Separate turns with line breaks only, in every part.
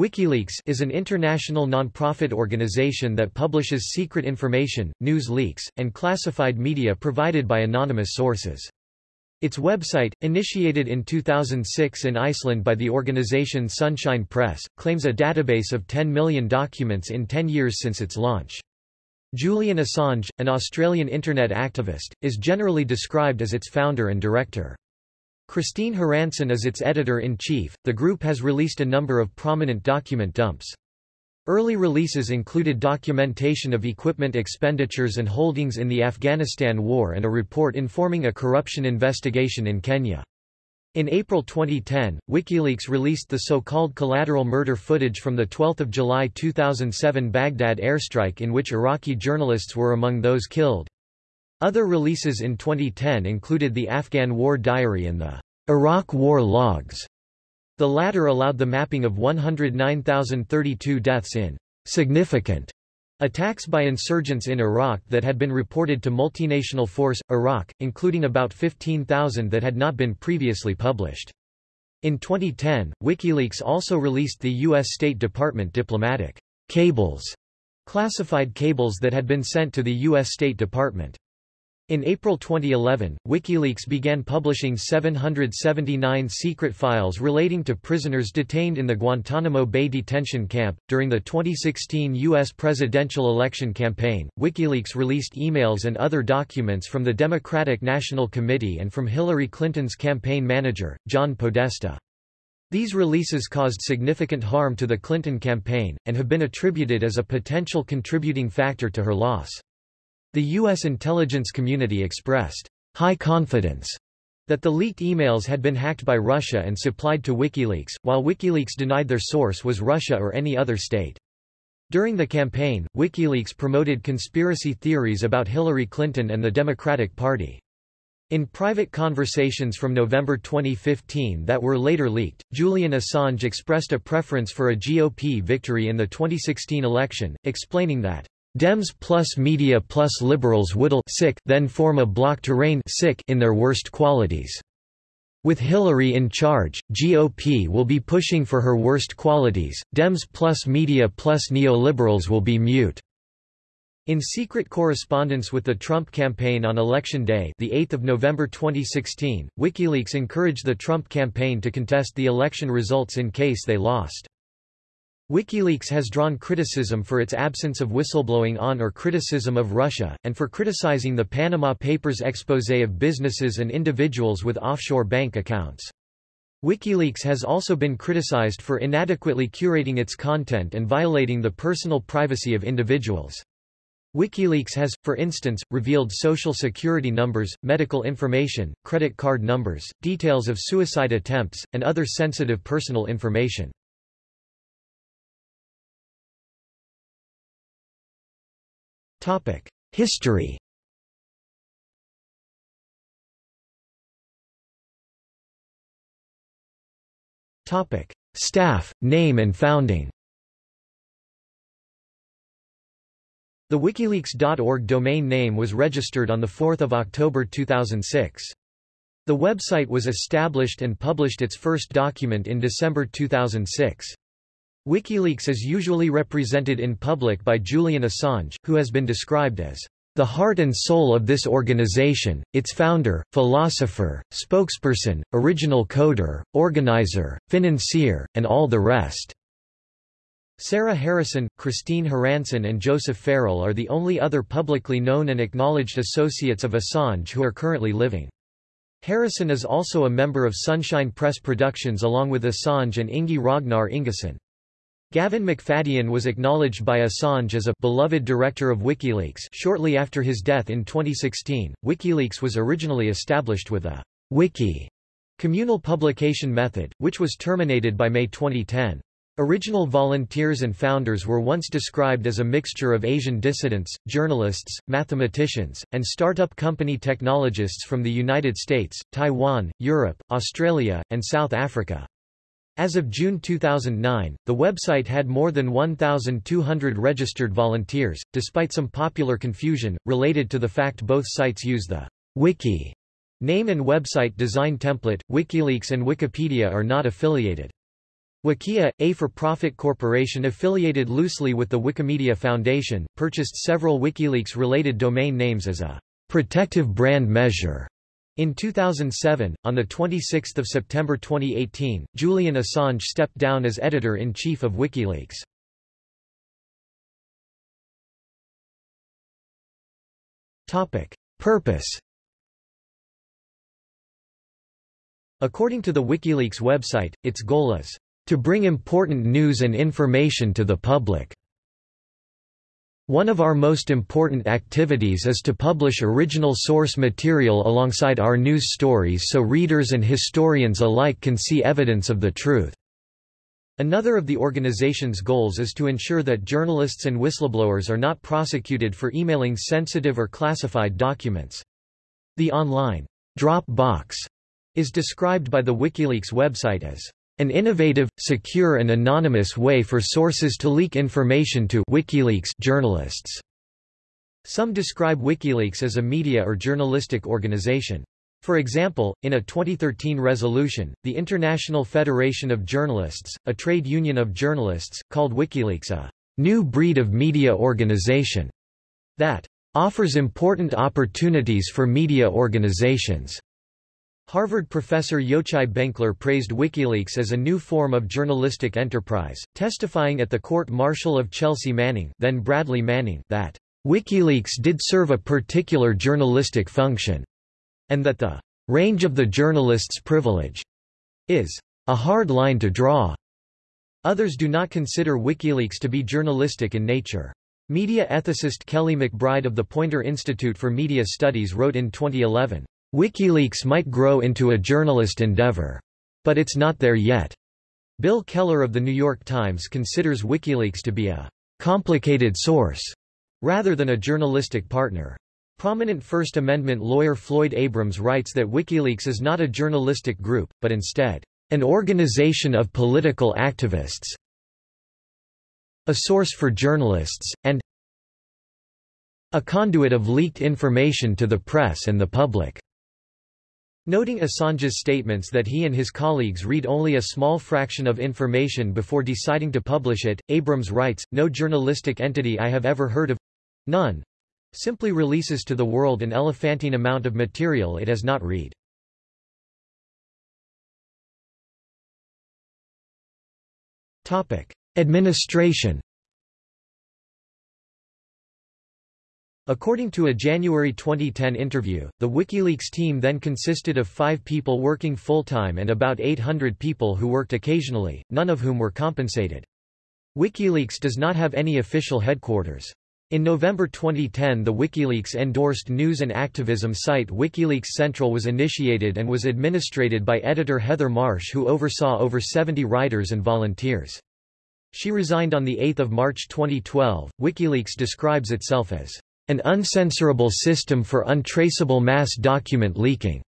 WikiLeaks is an international non-profit organization that publishes secret information, news leaks, and classified media provided by anonymous sources. Its website, initiated in 2006 in Iceland by the organization Sunshine Press, claims a database of 10 million documents in 10 years since its launch. Julian Assange, an Australian Internet activist, is generally described as its founder and director. Kristinn Hrafnsson is its editor-in-chief. The group has released a number of prominent document dumps. Early releases included documentation of equipment expenditures and holdings in the Afghanistan War and a report informing a corruption investigation in Kenya. In April 2010, WikiLeaks released the so-called collateral murder footage from the 12 July 2007 Baghdad airstrike in which Iraqi journalists were among those killed. Other releases in 2010 included the Afghan War Diary and the Iraq War Logs. The latter allowed the mapping of 109,032 deaths in significant attacks by insurgents in Iraq that had been reported to multinational force, Iraq, including about 15,000 that had not been previously published. In 2010, WikiLeaks also released the U.S. State Department diplomatic cables, classified cables that had been sent to the U.S. State Department. In April 2011, WikiLeaks began publishing 779 secret files relating to prisoners detained in the Guantanamo Bay detention camp. During the 2016 U.S. presidential election campaign, WikiLeaks released emails and other documents from the Democratic National Committee and from Hillary Clinton's campaign manager, John Podesta. These releases caused significant harm to the Clinton campaign, and have been attributed as a potential contributing factor to her loss. The U.S. intelligence community expressed high confidence that the leaked emails had been hacked by Russia and supplied to WikiLeaks, while WikiLeaks denied their source was Russia or any other state. During the campaign, WikiLeaks promoted conspiracy theories about Hillary Clinton and the Democratic Party. In private conversations from November 2015 that were later leaked, Julian Assange expressed a preference for a GOP victory in the 2016 election, explaining that Dems plus media plus liberals would then form a bloc to reign in their worst qualities. With Hillary in charge, GOP will be pushing for her worst qualities, Dems plus media plus neoliberals will be mute. In secret correspondence with the Trump campaign on Election Day the 8th of November 2016, WikiLeaks encouraged the Trump campaign to contest the election results in case they lost. WikiLeaks has drawn criticism for its absence of whistleblowing on or criticism of Russia, and for criticizing the Panama Papers expose of businesses and individuals with offshore bank accounts. WikiLeaks has also been criticized for inadequately curating its content and violating the personal privacy of individuals. WikiLeaks has, for instance, revealed social security numbers, medical information, credit card numbers, details of suicide attempts, and other sensitive personal information. History Staff, name and founding The WikiLeaks.org domain name was registered on 4 October 2006. The website was established and published its first document in December 2006. WikiLeaks is usually represented in public by Julian Assange, who has been described as the heart and soul of this organization, its founder, philosopher, spokesperson, original coder, organizer, financier, and all the rest. Sarah Harrison, Kristinn Hrafnsson and Joseph Farrell are the only other publicly known and acknowledged associates of Assange who are currently living. Harrison is also a member of Sunshine Press Productions along with Assange and Ingi Ragnar Ingason. Gavin McFadyen was acknowledged by Assange as a beloved director of WikiLeaks shortly after his death in 2016. WikiLeaks was originally established with a wiki communal publication method, which was terminated by May 2010. Original volunteers and founders were once described as a mixture of Asian dissidents, journalists, mathematicians, and startup company technologists from the United States, Taiwan, Europe, Australia, and South Africa. As of June 2009, the website had more than 1,200 registered volunteers, despite some popular confusion, related to the fact both sites use the wiki name and website design template. WikiLeaks and Wikipedia are not affiliated. Wikia, a for-profit corporation affiliated loosely with the Wikimedia Foundation, purchased several WikiLeaks-related domain names as a protective brand measure. In 2007, on 26 September 2018, Julian Assange stepped down as editor-in-chief of WikiLeaks. Purpose According to the WikiLeaks website, its goal is to bring important news and information to the public. One of our most important activities is to publish original source material alongside our news stories so readers and historians alike can see evidence of the truth. Another of the organization's goals is to ensure that journalists and whistleblowers are not prosecuted for emailing sensitive or classified documents. The online drop box is described by the WikiLeaks website as an innovative, secure and anonymous way for sources to leak information to WikiLeaks journalists. Some describe WikiLeaks as a media or journalistic organization. For example, in a 2013 resolution, the International Federation of Journalists, a trade union of journalists, called WikiLeaks a new breed of media organization that offers important opportunities for media organizations. Harvard professor Yochai Benkler praised WikiLeaks as a new form of journalistic enterprise, testifying at the court-martial of Chelsea Manning, then Bradley Manning that WikiLeaks did serve a particular journalistic function and that the range of the journalist's privilege is a hard line to draw. Others do not consider WikiLeaks to be journalistic in nature. Media ethicist Kelly McBride of the Poynter Institute for Media Studies wrote in 2011, WikiLeaks might grow into a journalist endeavor. But it's not there yet. Bill Keller of The New York Times considers WikiLeaks to be a complicated source rather than a journalistic partner. Prominent First Amendment lawyer Floyd Abrams writes that WikiLeaks is not a journalistic group, but instead, an organization of political activists, a source for journalists, and a conduit of leaked information to the press and the public. Noting Assange's statements that he and his colleagues read only a small fraction of information before deciding to publish it, Abrams writes, No journalistic entity I have ever heard of—none, simply releases to the world an elephantine amount of material it has not read. Administration According to a January 2010 interview, the WikiLeaks team then consisted of five people working full-time and about 800 people who worked occasionally, none of whom were compensated. WikiLeaks does not have any official headquarters. In November 2010 the WikiLeaks-endorsed news and activism site WikiLeaks Central was initiated and was administrated by editor Heather Marsh who oversaw over 70 writers and volunteers. She resigned on 8 March 2012. WikiLeaks describes itself as an uncensorable system for untraceable mass document leaking.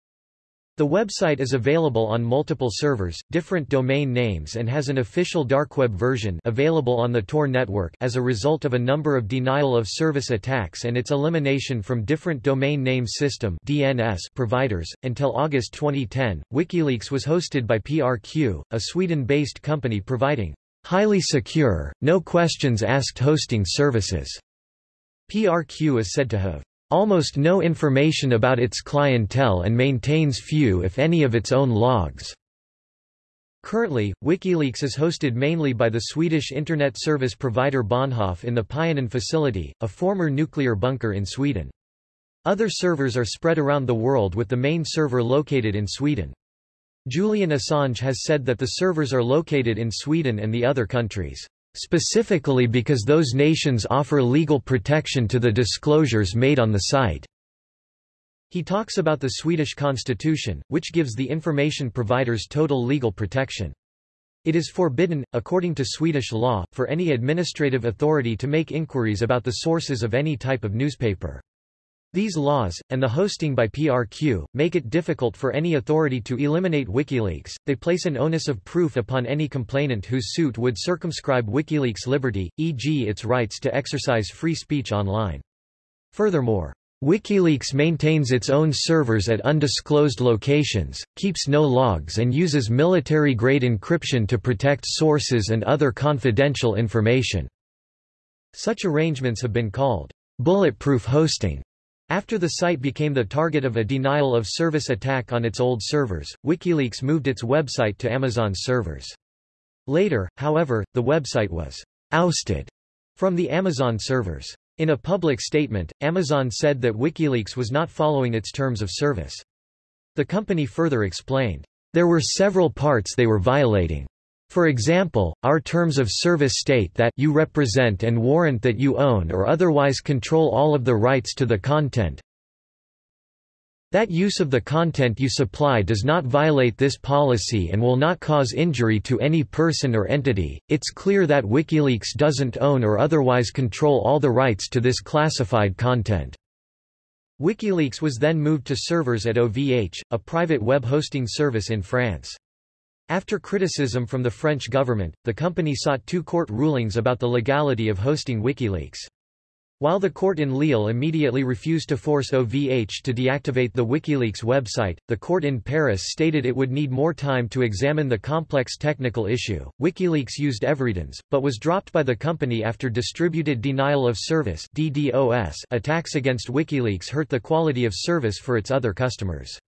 The website is available on multiple servers, different domain names and has an official darkweb version available on the Tor network as a result of a number of denial-of-service attacks and its elimination from different domain name system DNS providers. Until August 2010, WikiLeaks was hosted by PRQ, a Sweden-based company providing highly secure, no questions asked hosting services. PRQ is said to have almost no information about its clientele and maintains few if any of its own logs. Currently, WikiLeaks is hosted mainly by the Swedish internet service provider Bahnhof in the Pionen facility, a former nuclear bunker in Sweden. Other servers are spread around the world with the main server located in Sweden. Julian Assange has said that the servers are located in Sweden and the other countries specifically because those nations offer legal protection to the disclosures made on the site. He talks about the Swedish constitution, which gives the information providers total legal protection. It is forbidden, according to Swedish law, for any administrative authority to make inquiries about the sources of any type of newspaper. These laws, and the hosting by PRQ, make it difficult for any authority to eliminate WikiLeaks. They place an onus of proof upon any complainant whose suit would circumscribe WikiLeaks' liberty, e.g., its rights to exercise free speech online. Furthermore, WikiLeaks maintains its own servers at undisclosed locations, keeps no logs and uses military-grade encryption to protect sources and other confidential information." Such arrangements have been called, "...bulletproof hosting." After the site became the target of a denial-of-service attack on its old servers, WikiLeaks moved its website to Amazon's servers. Later, however, the website was «ousted» from the Amazon servers. In a public statement, Amazon said that WikiLeaks was not following its terms of service. The company further explained, "...there were several parts they were violating. For example, our terms of service state that you represent and warrant that you own or otherwise control all of the rights to the content, that use of the content you supply does not violate this policy and will not cause injury to any person or entity. It's clear that WikiLeaks doesn't own or otherwise control all the rights to this classified content. WikiLeaks was then moved to servers at OVH, a private web hosting service in France. After criticism from the French government, the company sought two court rulings about the legality of hosting WikiLeaks. While the court in Lille immediately refused to force OVH to deactivate the WikiLeaks website, the court in Paris stated it would need more time to examine the complex technical issue. WikiLeaks used EveryDNS, but was dropped by the company after distributed denial of service (DDoS) attacks against WikiLeaks hurt the quality of service for its other customers.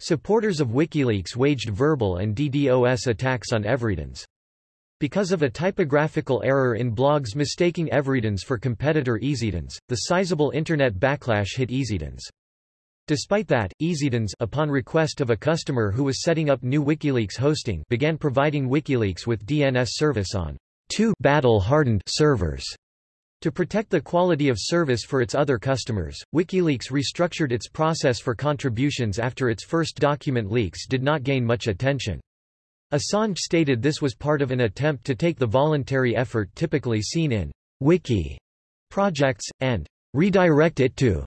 Supporters of WikiLeaks waged verbal and DDoS attacks on EveryDNS. Because of a typographical error in blogs mistaking EveryDNS for competitor EasyDNS, the sizable Internet backlash hit EasyDNS. Despite that, EasyDNS upon request of a customer who was setting up new WikiLeaks hosting began providing WikiLeaks with DNS service on two battle-hardened servers. To protect the quality of service for its other customers, WikiLeaks restructured its process for contributions after its first document leaks did not gain much attention. Assange stated this was part of an attempt to take the voluntary effort typically seen in wiki projects, and redirect it to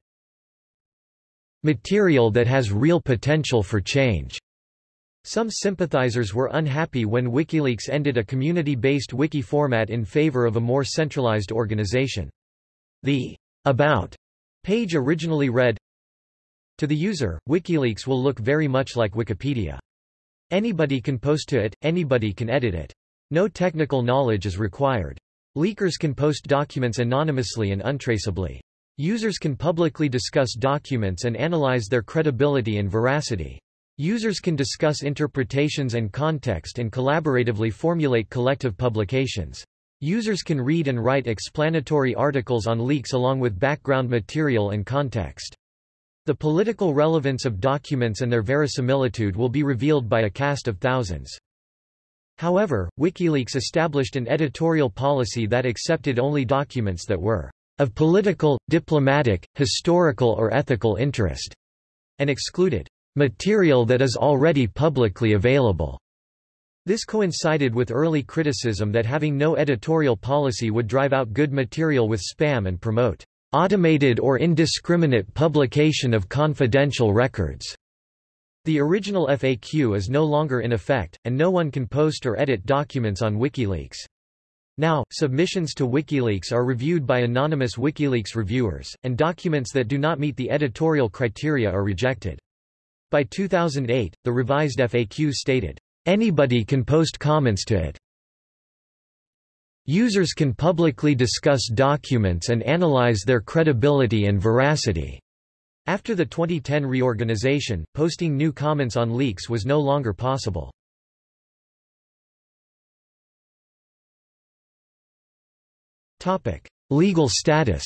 material that has real potential for change. Some sympathizers were unhappy when WikiLeaks ended a community-based wiki format in favor of a more centralized organization. The About page originally read, To the user, WikiLeaks will look very much like Wikipedia. Anybody can post to it, anybody can edit it. No technical knowledge is required. Leakers can post documents anonymously and untraceably. Users can publicly discuss documents and analyze their credibility and veracity. Users can discuss interpretations and context and collaboratively formulate collective publications. Users can read and write explanatory articles on leaks along with background material and context. The political relevance of documents and their verisimilitude will be revealed by a cast of thousands. However, WikiLeaks established an editorial policy that accepted only documents that were of political, diplomatic, historical or ethical interest, and excluded material that is already publicly available. This coincided with early criticism that having no editorial policy would drive out good material with spam and promote automated or indiscriminate publication of confidential records. The original FAQ is no longer in effect, and no one can post or edit documents on WikiLeaks. Now, submissions to WikiLeaks are reviewed by anonymous WikiLeaks reviewers, and documents that do not meet the editorial criteria are rejected. By 2008, the revised FAQ stated, "...anybody can post comments to it." Users can publicly discuss documents and analyze their credibility and veracity. After the 2010 reorganization, posting new comments on leaks was no longer possible. Legal status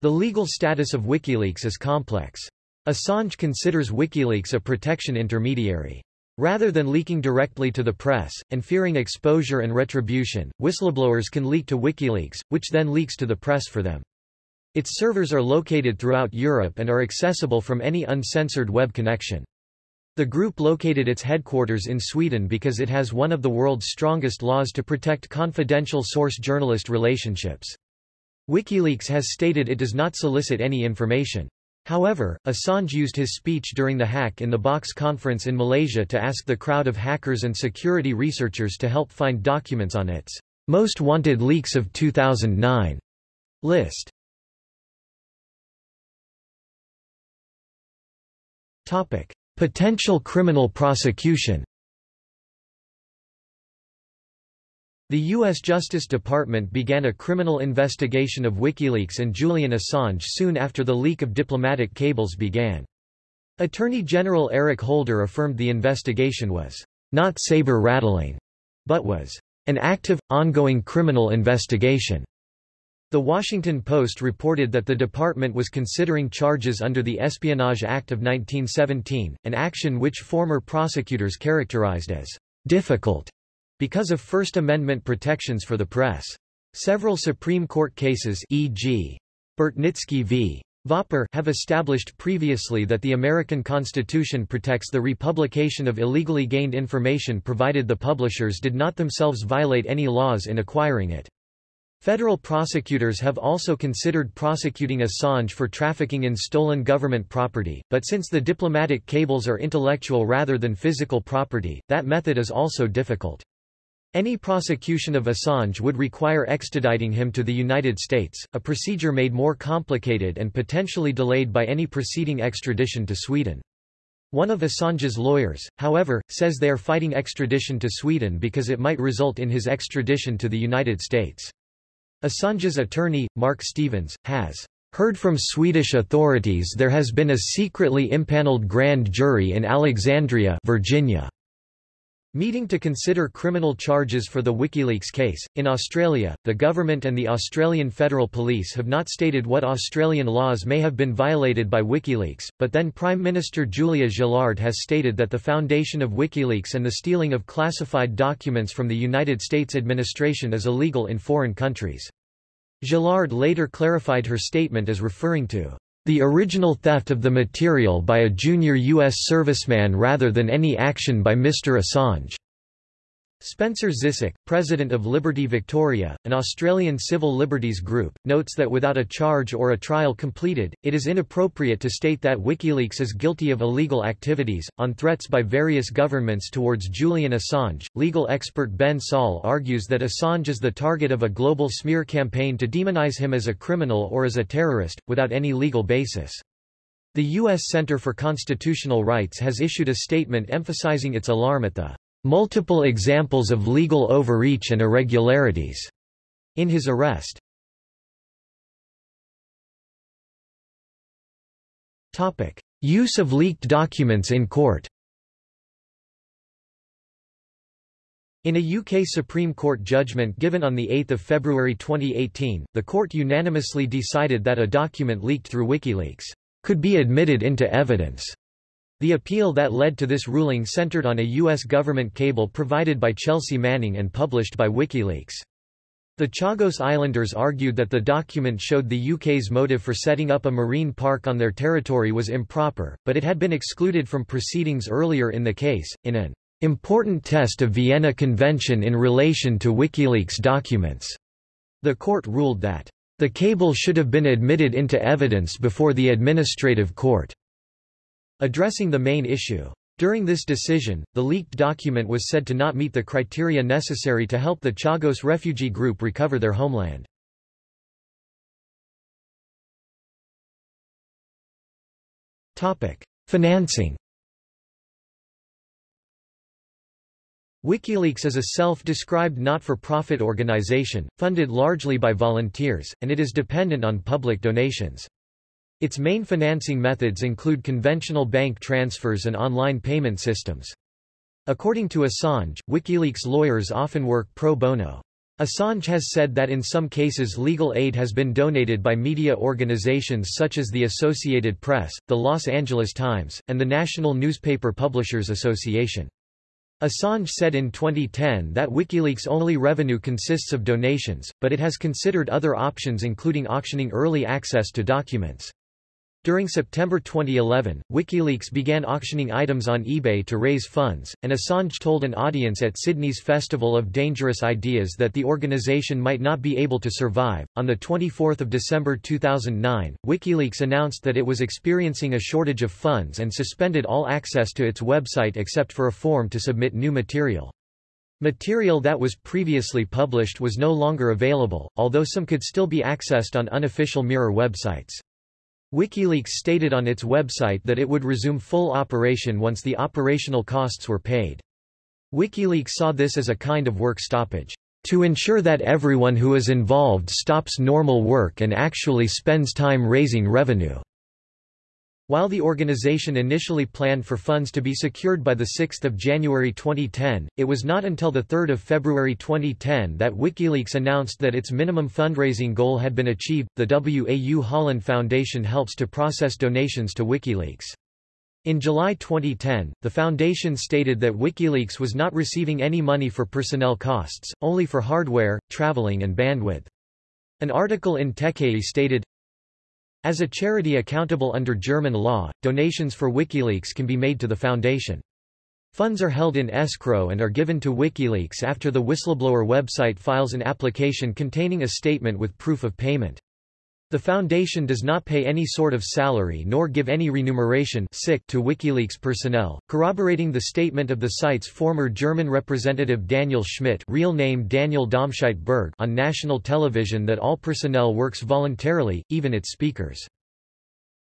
The legal status of WikiLeaks is complex. Assange considers WikiLeaks a protection intermediary. Rather than leaking directly to the press, and fearing exposure and retribution, whistleblowers can leak to WikiLeaks, which then leaks to the press for them. Its servers are located throughout Europe and are accessible from any uncensored web connection. The group located its headquarters in Sweden because it has one of the world's strongest laws to protect confidential source-journalist relationships. WikiLeaks has stated it does not solicit any information. However, Assange used his speech during the Hack in the Box conference in Malaysia to ask the crowd of hackers and security researchers to help find documents on its most wanted leaks of 2009. List Potential criminal prosecution The U.S. Justice Department began a criminal investigation of WikiLeaks and Julian Assange soon after the leak of diplomatic cables began. Attorney General Eric Holder affirmed the investigation was not saber-rattling, but was an active, ongoing criminal investigation. The Washington Post reported that the department was considering charges under the Espionage Act of 1917, an action which former prosecutors characterized as difficult because of First Amendment protections for the press. Several Supreme Court cases e.g. Bartnicki v. Vopper have established previously that the American Constitution protects the republication of illegally gained information provided the publishers did not themselves violate any laws in acquiring it. Federal prosecutors have also considered prosecuting Assange for trafficking in stolen government property, but since the diplomatic cables are intellectual rather than physical property, that method is also difficult. Any prosecution of Assange would require extraditing him to the United States, a procedure made more complicated and potentially delayed by any preceding extradition to Sweden. One of Assange's lawyers, however, says they are fighting extradition to Sweden because it might result in his extradition to the United States. Assange's attorney, Mark Stevens, has heard from Swedish authorities there has been a secretly impaneled grand jury in Alexandria, Virginia, meeting to consider criminal charges for the WikiLeaks case. In Australia, the government and the Australian Federal Police have not stated what Australian laws may have been violated by WikiLeaks, but then Prime Minister Julia Gillard has stated that the foundation of WikiLeaks and the stealing of classified documents from the United States administration is illegal in foreign countries. Gillard later clarified her statement as referring to the original theft of the material by a junior U.S. serviceman rather than any action by Mr. Assange. Spencer Zifcak, president of Liberty Victoria, an Australian civil liberties group, notes that without a charge or a trial completed, it is inappropriate to state that WikiLeaks is guilty of illegal activities. On threats by various governments towards Julian Assange, legal expert Ben Saul argues that Assange is the target of a global smear campaign to demonize him as a criminal or as a terrorist, without any legal basis. The U.S. Center for Constitutional Rights has issued a statement emphasizing its alarm at the multiple examples of legal overreach and irregularities in his arrest. Topic: Use of leaked documents in court. In a UK Supreme Court judgment given on 8 February 2018, the court unanimously decided that a document leaked through WikiLeaks could be admitted into evidence the appeal that led to this ruling centered on a U.S. government cable provided by Chelsea Manning and published by WikiLeaks. The Chagos Islanders argued that the document showed the UK's motive for setting up a marine park on their territory was improper, but it had been excluded from proceedings earlier in the case, in an important test of Vienna Convention in relation to WikiLeaks documents. The court ruled that the cable should have been admitted into evidence before the administrative court. Addressing the main issue. During this decision, the leaked document was said to not meet the criteria necessary to help the Chagos refugee group recover their homeland. Financing WikiLeaks is a self-described not-for-profit organization, funded largely by volunteers, and it is dependent on public donations. Its main financing methods include conventional bank transfers and online payment systems. According to Assange, WikiLeaks lawyers often work pro bono. Assange has said that in some cases legal aid has been donated by media organizations such as the Associated Press, the Los Angeles Times, and the National Newspaper Publishers Association. Assange said in 2010 that WikiLeaks' only revenue consists of donations, but it has considered other options including auctioning early access to documents. During September 2011, WikiLeaks began auctioning items on eBay to raise funds, and Assange told an audience at Sydney's Festival of Dangerous Ideas that the organization might not be able to survive. On the 24th of December 2009, WikiLeaks announced that it was experiencing a shortage of funds and suspended all access to its website except for a form to submit new material. Material that was previously published was no longer available, although some could still be accessed on unofficial Mirror websites. WikiLeaks stated on its website that it would resume full operation once the operational costs were paid. WikiLeaks saw this as a kind of work stoppage, to ensure that everyone who is involved stops normal work and actually spends time raising revenue. While the organization initially planned for funds to be secured by 6 January 2010, it was not until 3 February 2010 that WikiLeaks announced that its minimum fundraising goal had been achieved. The WAU Holland Foundation helps to process donations to WikiLeaks. In July 2010, the foundation stated that WikiLeaks was not receiving any money for personnel costs, only for hardware, traveling and bandwidth. An article in Techie stated, as a charity accountable under German law, donations for WikiLeaks can be made to the foundation. Funds are held in escrow and are given to WikiLeaks after the whistleblower website files an application containing a statement with proof of payment. The foundation does not pay any sort of salary nor give any remuneration sick to WikiLeaks personnel, corroborating the statement of the site's former German representative Daniel Schmidt real name Daniel Domscheit-Berg on national television that all personnel works voluntarily, even its speakers.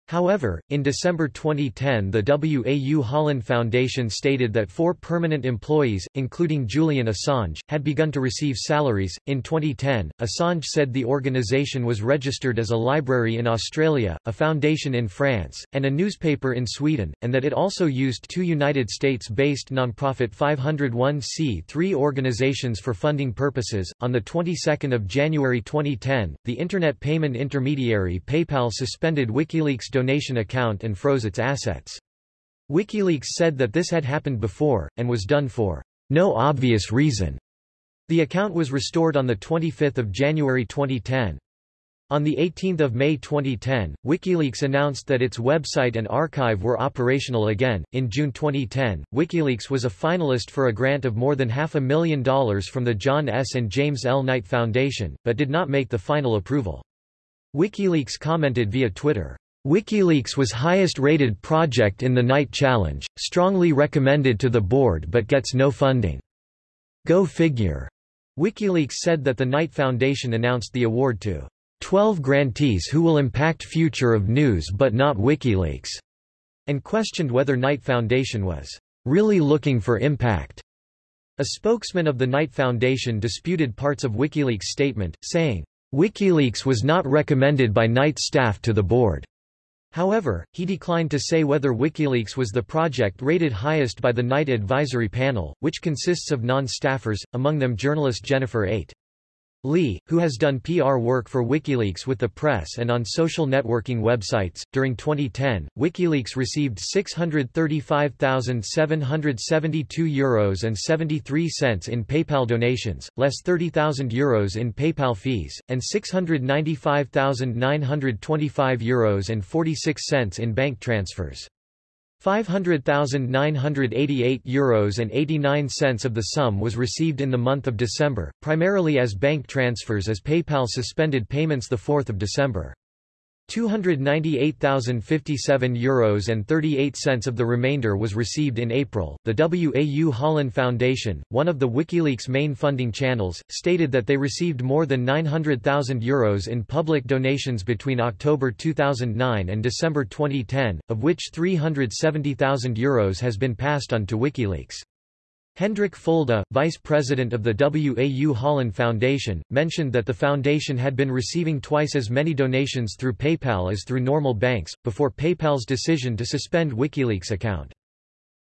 However, in December 2010 the WAU Holland Foundation stated that four permanent employees, including Julian Assange, had begun to receive salaries. In 2010, Assange said the organization was registered as a library in Australia, a foundation in France, and a newspaper in Sweden, and that it also used two United States-based nonprofit 501c3 organizations for funding purposes. On the 22nd of January 2010, the internet payment intermediary PayPal suspended WikiLeaks donation account and froze its assets. WikiLeaks said that this had happened before, and was done for no obvious reason. The account was restored on 25 January 2010. On 18 May 2010, WikiLeaks announced that its website and archive were operational again. In June 2010, WikiLeaks was a finalist for a grant of more than half a million dollars from the John S. and James L. Knight Foundation, but did not make the final approval. WikiLeaks commented via Twitter, WikiLeaks was highest rated project in the Knight Challenge, strongly recommended to the board but gets no funding. Go figure. WikiLeaks said that the Knight Foundation announced the award to 12 grantees who will impact future of news but not WikiLeaks, and questioned whether Knight Foundation was really looking for impact. A spokesman of the Knight Foundation disputed parts of WikiLeaks' statement, saying, WikiLeaks was not recommended by Knight staff to the board. However, he declined to say whether WikiLeaks was the project rated highest by the Knight Advisory Panel, which consists of non-staffers, among them journalist Jennifer Eight. Lee, who has done PR work for WikiLeaks with the press and on social networking websites. During 2010, WikiLeaks received 635,772 euros and 73 cents in PayPal donations, less 30,000 euros in PayPal fees, and 695,925 euros and 46 cents in bank transfers. 500,988 euros and 89 cents of the sum was received in the month of December, primarily as bank transfers as PayPal suspended payments 4 December. 298,057 euros and 38 cents of the remainder was received in April. The WAU Holland Foundation, one of the WikiLeaks main funding channels, stated that they received more than 900,000 euros in public donations between October 2009 and December 2010, of which 370,000 euros has been passed on to WikiLeaks. Hendrik Fulda, vice president of the WAU Holland Foundation, mentioned that the foundation had been receiving twice as many donations through PayPal as through normal banks, before PayPal's decision to suspend WikiLeaks account.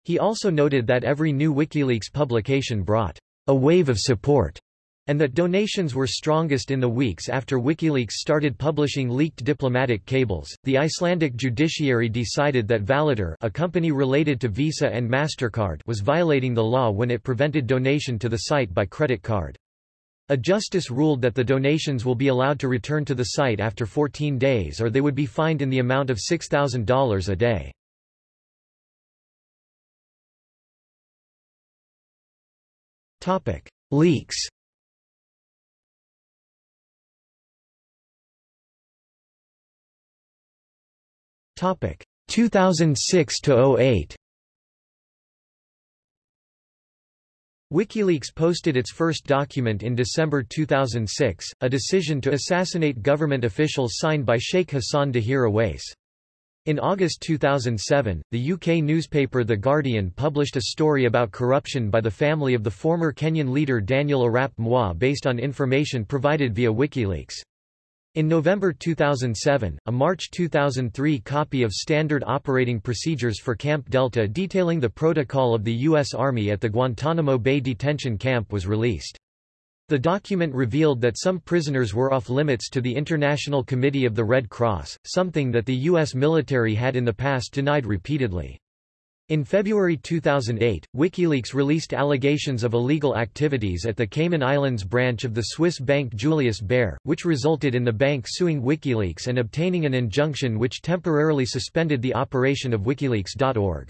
He also noted that every new WikiLeaks publication brought a wave of support and that donations were strongest in the weeks after WikiLeaks started publishing leaked diplomatic cables. The Icelandic judiciary decided that Valitor, a company related to Visa and Mastercard, was violating the law when it prevented donation to the site by credit card. A justice ruled that the donations will be allowed to return to the site after 14 days or they would be fined in the amount of $6,000 a day. Leaks Topic 2006 to 08. WikiLeaks posted its first document in December 2006, a decision to assassinate government officials signed by Sheikh Hassan Dahir Aweys. In August 2007, the UK newspaper The Guardian published a story about corruption by the family of the former Kenyan leader Daniel Arap Moi based on information provided via WikiLeaks. In November 2007, a March 2003 copy of Standard Operating Procedures for Camp Delta detailing the protocol of the U.S. Army at the Guantanamo Bay detention camp was released. The document revealed that some prisoners were off-limits to the International Committee of the Red Cross, something that the U.S. military had in the past denied repeatedly. In February 2008, WikiLeaks released allegations of illegal activities at the Cayman Islands branch of the Swiss bank Julius Baer, which resulted in the bank suing WikiLeaks and obtaining an injunction which temporarily suspended the operation of Wikileaks.org.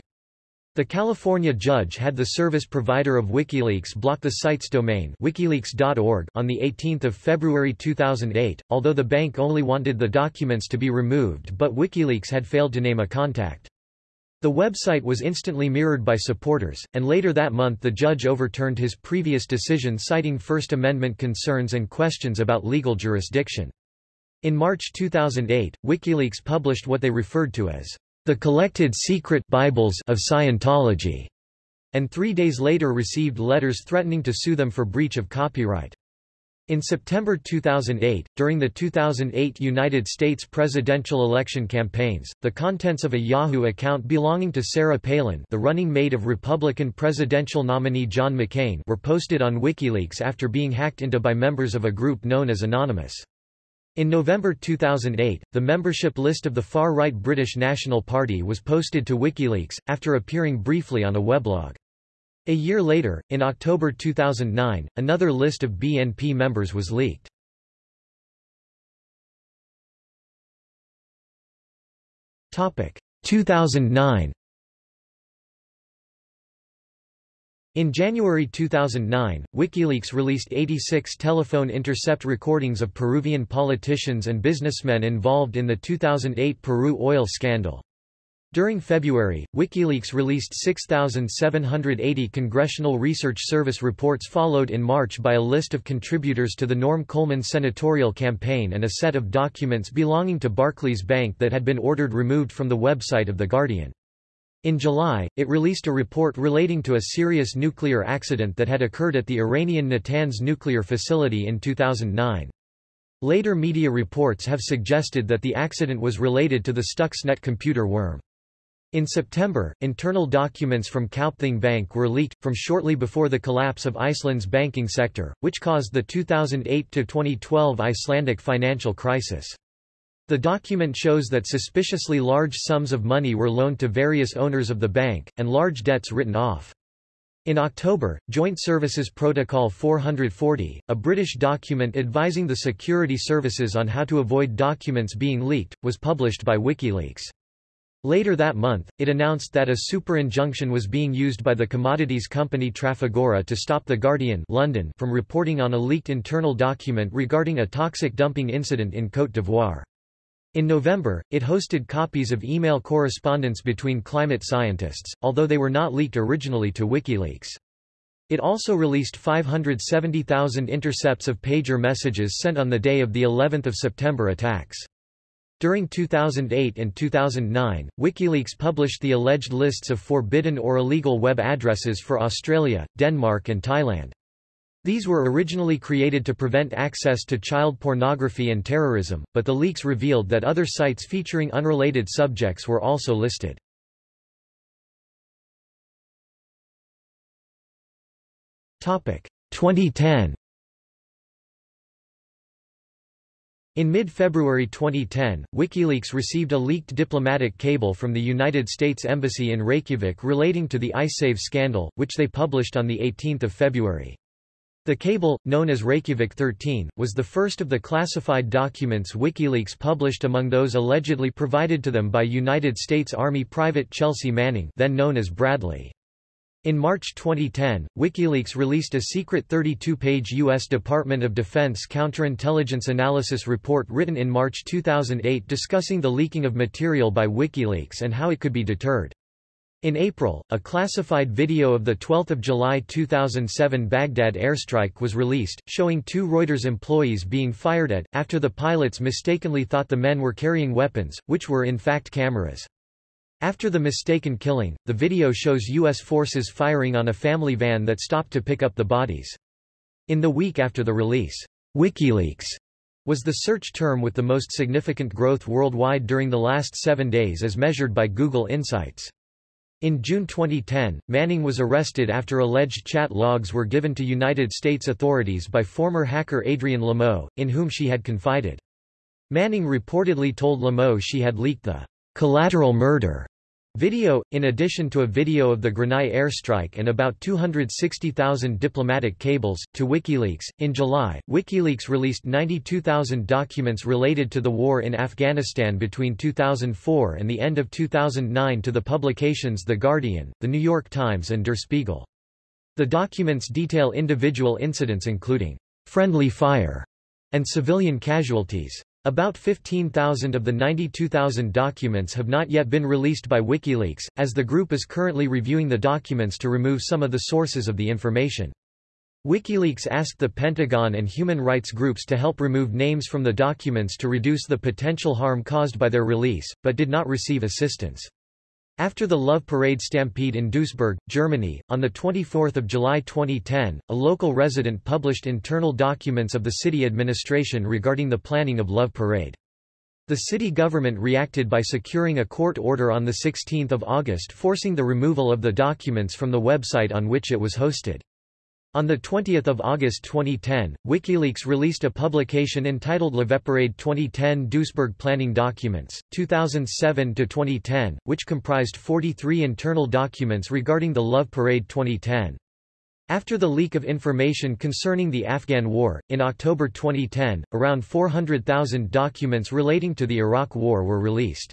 The California judge had the service provider of WikiLeaks block the site's domain wikileaks.org on 18 February 2008, although the bank only wanted the documents to be removed but WikiLeaks had failed to name a contact. The website was instantly mirrored by supporters, and later that month the judge overturned his previous decision citing First Amendment concerns and questions about legal jurisdiction. In March 2008, WikiLeaks published what they referred to as the collected secret Bibles of Scientology, and three days later received letters threatening to sue them for breach of copyright. In September 2008, during the 2008 United States presidential election campaigns, the contents of a Yahoo account belonging to Sarah Palin the running mate of Republican presidential nominee John McCain were posted on WikiLeaks after being hacked into by members of a group known as Anonymous. In November 2008, the membership list of the far-right British National Party was posted to WikiLeaks, after appearing briefly on a weblog. A year later, in October 2009, another list of BNP members was leaked. Topic 2009. In January 2009, WikiLeaks released 86 telephone intercept recordings of Peruvian politicians and businessmen involved in the 2008 Peru oil scandal. During February, WikiLeaks released 6,780 Congressional Research Service reports followed in March by a list of contributors to the Norm Coleman senatorial campaign and a set of documents belonging to Barclays Bank that had been ordered removed from the website of The Guardian. In July, it released a report relating to a serious nuclear accident that had occurred at the Iranian Natanz nuclear facility in 2009. Later media reports have suggested that the accident was related to the Stuxnet computer worm. In September, internal documents from Kaupthing Bank were leaked, from shortly before the collapse of Iceland's banking sector, which caused the 2008–2012 Icelandic financial crisis. The document shows that suspiciously large sums of money were loaned to various owners of the bank, and large debts written off. In October, Joint Services Protocol 440, a British document advising the security services on how to avoid documents being leaked, was published by WikiLeaks. Later that month, it announced that a super injunction was being used by the commodities company Trafigura to stop The Guardian London from reporting on a leaked internal document regarding a toxic dumping incident in Côte d'Ivoire. In November, it hosted copies of email correspondence between climate scientists, although they were not leaked originally to WikiLeaks. It also released 570,000 intercepts of pager messages sent on the day of the 11th of September attacks. During 2008 and 2009, WikiLeaks published the alleged lists of forbidden or illegal web addresses for Australia, Denmark and Thailand. These were originally created to prevent access to child pornography and terrorism, but the leaks revealed that other sites featuring unrelated subjects were also listed. Topic 2010 In mid-February 2010, WikiLeaks received a leaked diplomatic cable from the United States Embassy in Reykjavik relating to the Icesave scandal, which they published on 18 February. The cable, known as Reykjavik 13, was the first of the classified documents WikiLeaks published among those allegedly provided to them by United States Army Private Chelsea Manning then known as Bradley. In March 2010, WikiLeaks released a secret 32-page U.S. Department of Defense counterintelligence analysis report written in March 2008 discussing the leaking of material by WikiLeaks and how it could be deterred. In April, a classified video of the 12 July 2007 Baghdad airstrike was released, showing two Reuters employees being fired at, after the pilots mistakenly thought the men were carrying weapons, which were in fact cameras. After the mistaken killing, the video shows U.S. forces firing on a family van that stopped to pick up the bodies. In the week after the release, WikiLeaks was the search term with the most significant growth worldwide during the last seven days as measured by Google Insights. In June 2010, Manning was arrested after alleged chat logs were given to United States authorities by former hacker Adrian Lamo, in whom she had confided. Manning reportedly told Lamo she had leaked the collateral murder Video, in addition to a video of the Granai airstrike and about 260,000 diplomatic cables, to WikiLeaks. In July, WikiLeaks released 92,000 documents related to the war in Afghanistan between 2004 and the end of 2009 to the publications The Guardian, The New York Times and Der Spiegel. The documents detail individual incidents including friendly fire and civilian casualties. About 15,000 of the 92,000 documents have not yet been released by WikiLeaks, as the group is currently reviewing the documents to remove some of the sources of the information. WikiLeaks asked the Pentagon and human rights groups to help remove names from the documents to reduce the potential harm caused by their release, but did not receive assistance. After the Love Parade stampede in Duisburg, Germany, on 24 July 2010, a local resident published internal documents of the city administration regarding the planning of Love Parade. The city government reacted by securing a court order on 16 August forcing the removal of the documents from the website on which it was hosted. On 20 August 2010, WikiLeaks released a publication entitled Parade 2010 Duisburg Planning Documents, 2007-2010, which comprised 43 internal documents regarding the Love Parade 2010. After the leak of information concerning the Afghan War, in October 2010, around 400,000 documents relating to the Iraq War were released.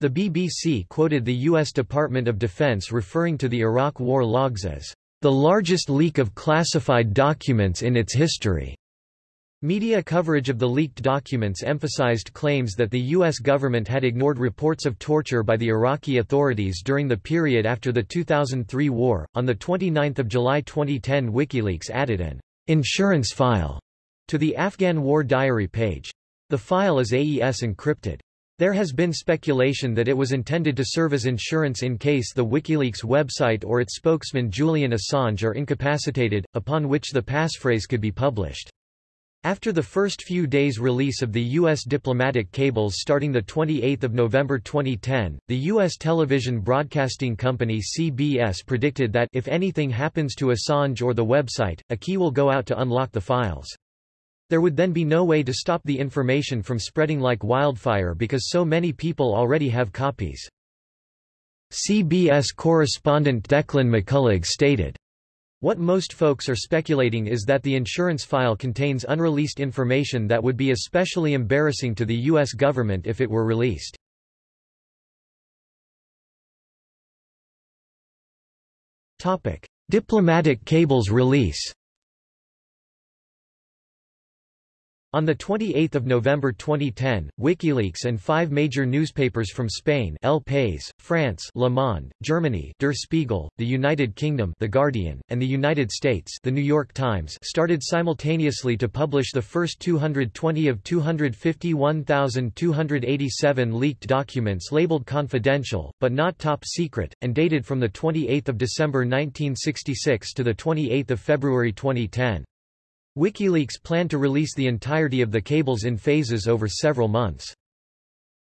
The BBC quoted the U.S. Department of Defense referring to the Iraq War logs as the largest leak of classified documents in its history. Media coverage of the leaked documents emphasized claims that the U.S. government had ignored reports of torture by the Iraqi authorities during the period after the 2003 war. On 29 July 2010 WikiLeaks added an insurance file to the Afghan War Diary page. The file is AES encrypted. There has been speculation that it was intended to serve as insurance in case the WikiLeaks website or its spokesman Julian Assange are incapacitated, upon which the passphrase could be published. After the first few days release of the U.S. diplomatic cables starting 28 November 2010, the U.S. television broadcasting company CBS predicted that if anything happens to Assange or the website, a key will go out to unlock the files. There would then be no way to stop the information from spreading like wildfire because so many people already have copies. CBS correspondent Declan McCullagh stated, What most folks are speculating is that the insurance file contains unreleased information that would be especially embarrassing to the U.S. government if it were released. Diplomatic cables release On 28 November 2010, WikiLeaks and five major newspapers from Spain El País, France Le Monde, Germany Der Spiegel, the United Kingdom The Guardian, and the United States The New York Times started simultaneously to publish the first 220 of 251,287 leaked documents labeled confidential, but not top secret, and dated from 28 December 1966 to 28 February 2010. WikiLeaks planned to release the entirety of the cables in phases over several months.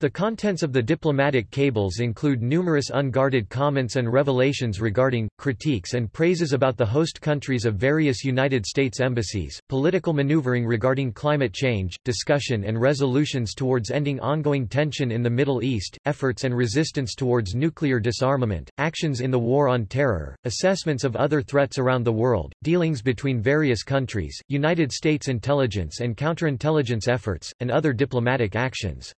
The contents of the diplomatic cables include numerous unguarded comments and revelations regarding, critiques and praises about the host countries of various United States embassies, political maneuvering regarding climate change, discussion and resolutions towards ending ongoing tension in the Middle East, efforts and resistance towards nuclear disarmament, actions in the war on terror, assessments of other threats around the world, dealings between various countries, United States intelligence and counterintelligence efforts, and other diplomatic actions.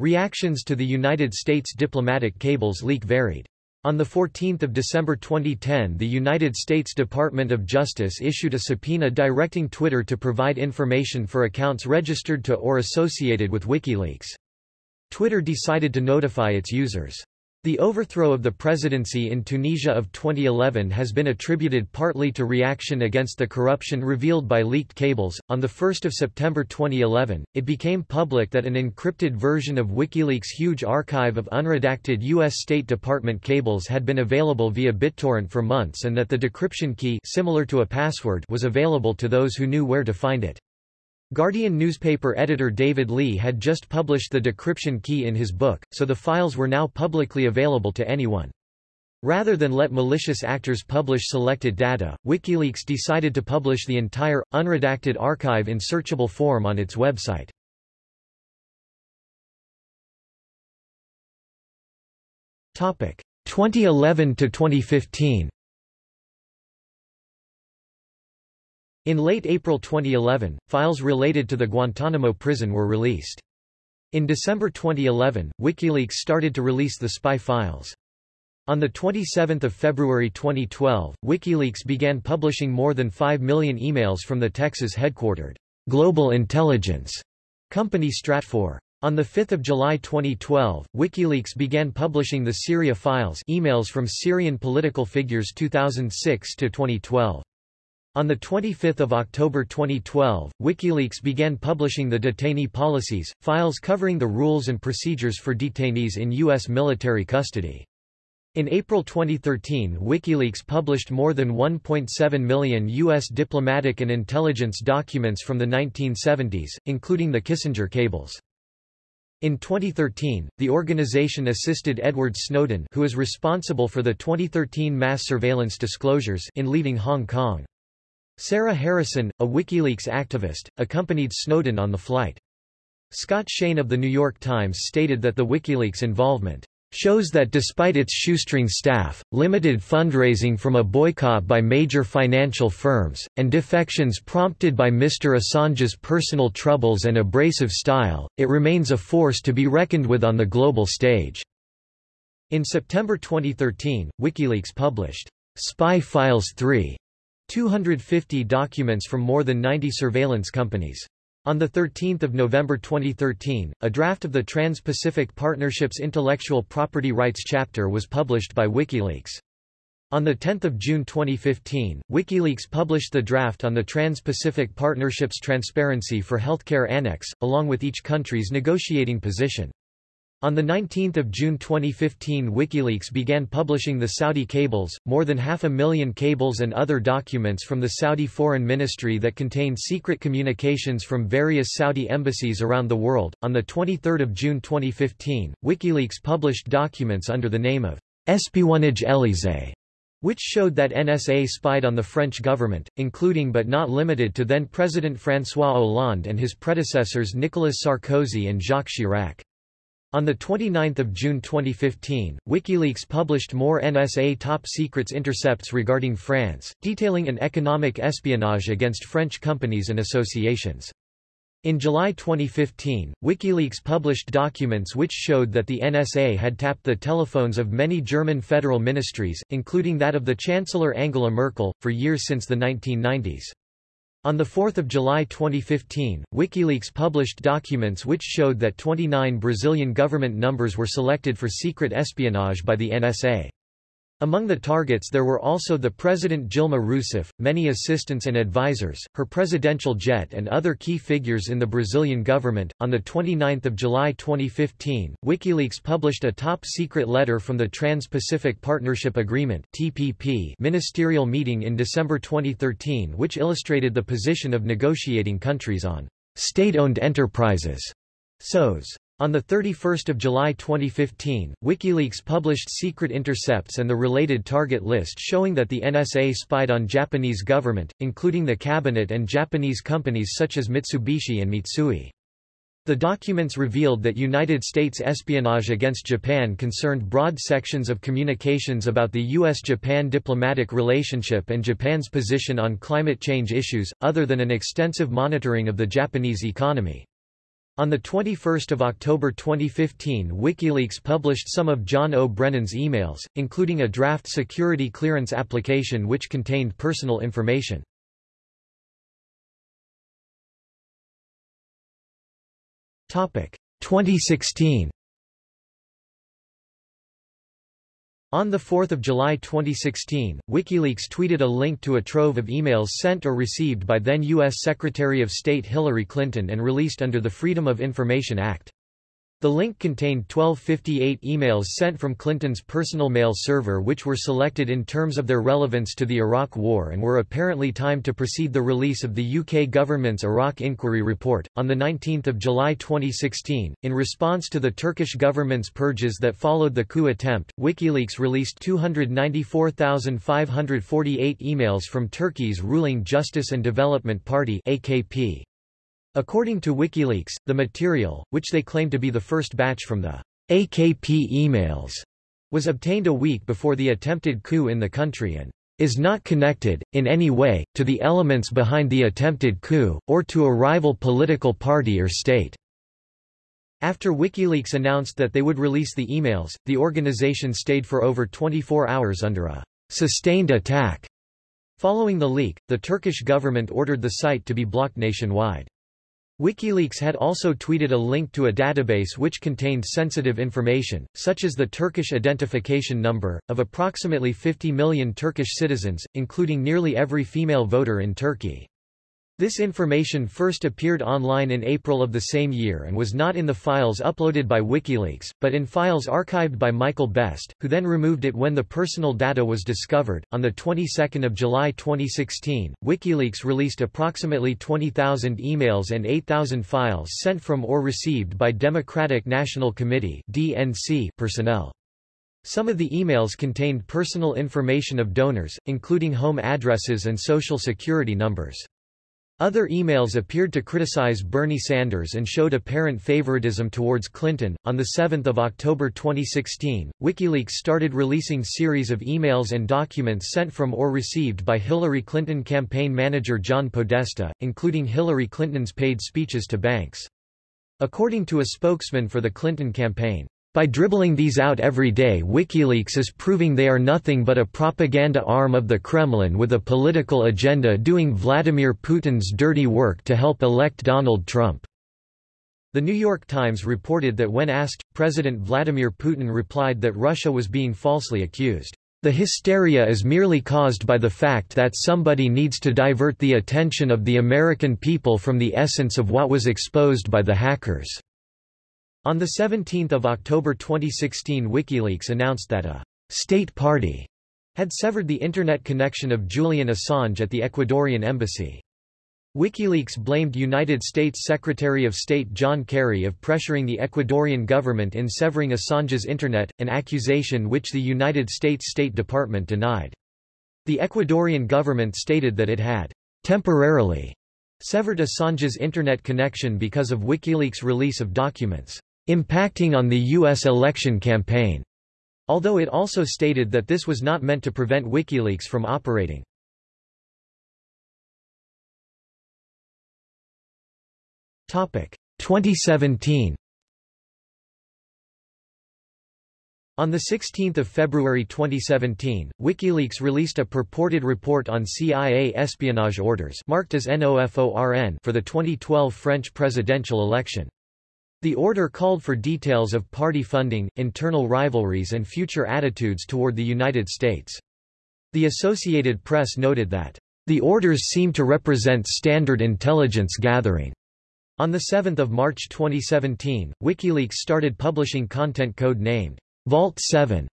Reactions to the United States diplomatic cables leak varied. On 14 December 2010 the United States Department of Justice issued a subpoena directing Twitter to provide information for accounts registered to or associated with WikiLeaks. Twitter decided to notify its users. The overthrow of the presidency in Tunisia of 2011 has been attributed partly to reaction against the corruption revealed by leaked cables. On 1 September 2011, it became public that an encrypted version of WikiLeaks' huge archive of unredacted U.S. State Department cables had been available via BitTorrent for months and that the decryption key similar to a password was available to those who knew where to find it. Guardian newspaper editor David Leigh had just published the decryption key in his book, so the files were now publicly available to anyone. Rather than let malicious actors publish selected data, WikiLeaks decided to publish the entire, unredacted archive in searchable form on its website. Topic 2011 to 2015. In late April 2011, files related to the Guantanamo prison were released. In December 2011, WikiLeaks started to release the spy files. On 27 February 2012, WikiLeaks began publishing more than 5 million emails from the Texas-headquartered Global Intelligence company Stratfor. On 5 July 2012, WikiLeaks began publishing the Syria files emails from Syrian political figures 2006 to 2012. On 25 October 2012, WikiLeaks began publishing the detainee policies, files covering the rules and procedures for detainees in U.S. military custody. In April 2013 WikiLeaks published more than 1.7 million U.S. diplomatic and intelligence documents from the 1970s, including the Kissinger cables. In 2013, the organization assisted Edward Snowden who is responsible for the 2013 mass surveillance disclosures in leaving Hong Kong. Sarah Harrison, a WikiLeaks activist, accompanied Snowden on the flight. Scott Shane of The New York Times stated that the WikiLeaks involvement shows that despite its shoestring staff, limited fundraising from a boycott by major financial firms, and defections prompted by Mr. Assange's personal troubles and abrasive style, it remains a force to be reckoned with on the global stage." In September 2013, WikiLeaks published, "'Spy Files 3' 250 documents from more than 90 surveillance companies. On 13 November 2013, a draft of the Trans-Pacific Partnership's intellectual property rights chapter was published by WikiLeaks. On 10 June 2015, WikiLeaks published the draft on the Trans-Pacific Partnership's Transparency for Healthcare Annex, along with each country's negotiating position. On 19 June 2015 WikiLeaks began publishing the Saudi cables, more than half a million cables and other documents from the Saudi Foreign Ministry that contained secret communications from various Saudi embassies around the world. On 23 June 2015, WikiLeaks published documents under the name of Espionnage Élysée, which showed that NSA spied on the French government, including but not limited to then-President François Hollande and his predecessors Nicolas Sarkozy and Jacques Chirac. On 29 June 2015, WikiLeaks published more NSA top secrets intercepts regarding France, detailing an economic espionage against French companies and associations. In July 2015, WikiLeaks published documents which showed that the NSA had tapped the telephones of many German federal ministries, including that of the Chancellor Angela Merkel, for years since the 1990s. On 4 July 2015, WikiLeaks published documents which showed that 29 Brazilian government numbers were selected for secret espionage by the NSA. Among the targets there were also the President Dilma Rousseff, many assistants and advisors, her presidential jet and other key figures in the Brazilian government. On the 29th of July 2015, WikiLeaks published a top-secret letter from the Trans-Pacific Partnership Agreement (TPP) ministerial meeting in December 2013 which illustrated the position of negotiating countries on state-owned enterprises. SOEs. On 31 July 2015, WikiLeaks published secret intercepts and the related target list showing that the NSA spied on Japanese government, including the cabinet and Japanese companies such as Mitsubishi and Mitsui. The documents revealed that United States espionage against Japan concerned broad sections of communications about the U.S.-Japan diplomatic relationship and Japan's position on climate change issues, other than an extensive monitoring of the Japanese economy. On 21 October 2015 WikiLeaks published some of John O. Brennan's emails, including a draft security clearance application which contained personal information. Topic 2016 On 4 July 2016, WikiLeaks tweeted a link to a trove of emails sent or received by then U.S. Secretary of State Hillary Clinton and released under the Freedom of Information Act. The link contained 1258 emails sent from Clinton's personal mail server which were selected in terms of their relevance to the Iraq War and were apparently timed to precede the release of the UK government's Iraq Inquiry Report. On 19 July 2016, in response to the Turkish government's purges that followed the coup attempt, WikiLeaks released 294,548 emails from Turkey's ruling Justice and Development Party AKP. According to WikiLeaks, the material, which they claim to be the first batch from the AKP emails, was obtained a week before the attempted coup in the country and is not connected, in any way, to the elements behind the attempted coup, or to a rival political party or state. After WikiLeaks announced that they would release the emails, the organization stayed for over 24 hours under a sustained attack. Following the leak, the Turkish government ordered the site to be blocked nationwide. WikiLeaks had also tweeted a link to a database which contained sensitive information, such as the Turkish identification number, of approximately 50 million Turkish citizens, including nearly every female voter in Turkey. This information first appeared online in April of the same year and was not in the files uploaded by WikiLeaks, but in files archived by Michael Best, who then removed it when the personal data was discovered. On the 22nd of July 2016, WikiLeaks released approximately 20,000 emails and 8,000 files sent from or received by Democratic National Committee (DNC) personnel. Some of the emails contained personal information of donors, including home addresses and social security numbers. Other emails appeared to criticize Bernie Sanders and showed apparent favoritism towards Clinton. On 7 October 2016, WikiLeaks started releasing series of emails and documents sent from or received by Hillary Clinton campaign manager John Podesta, including Hillary Clinton's paid speeches to banks. According to a spokesman for the Clinton campaign, by dribbling these out every day WikiLeaks is proving they are nothing but a propaganda arm of the Kremlin with a political agenda doing Vladimir Putin's dirty work to help elect Donald Trump. The New York Times reported that when asked, President Vladimir Putin replied that Russia was being falsely accused. The hysteria is merely caused by the fact that somebody needs to divert the attention of the American people from the essence of what was exposed by the hackers. On 17 October 2016 WikiLeaks announced that a «state party» had severed the Internet connection of Julian Assange at the Ecuadorian embassy. WikiLeaks blamed United States Secretary of State John Kerry of pressuring the Ecuadorian government in severing Assange's Internet, an accusation which the United States State Department denied. The Ecuadorian government stated that it had temporarily severed Assange's Internet connection because of WikiLeaks' release of documents impacting on the U.S. election campaign, although it also stated that this was not meant to prevent WikiLeaks from operating. Topic 2017 On 16 February 2017, WikiLeaks released a purported report on CIA espionage orders marked as NOFORN for the 2012 French presidential election. The order called for details of party funding, internal rivalries and future attitudes toward the United States. The Associated Press noted that, "...the orders seem to represent standard intelligence gathering." On 7 March 2017, WikiLeaks started publishing content code named, Vault 7.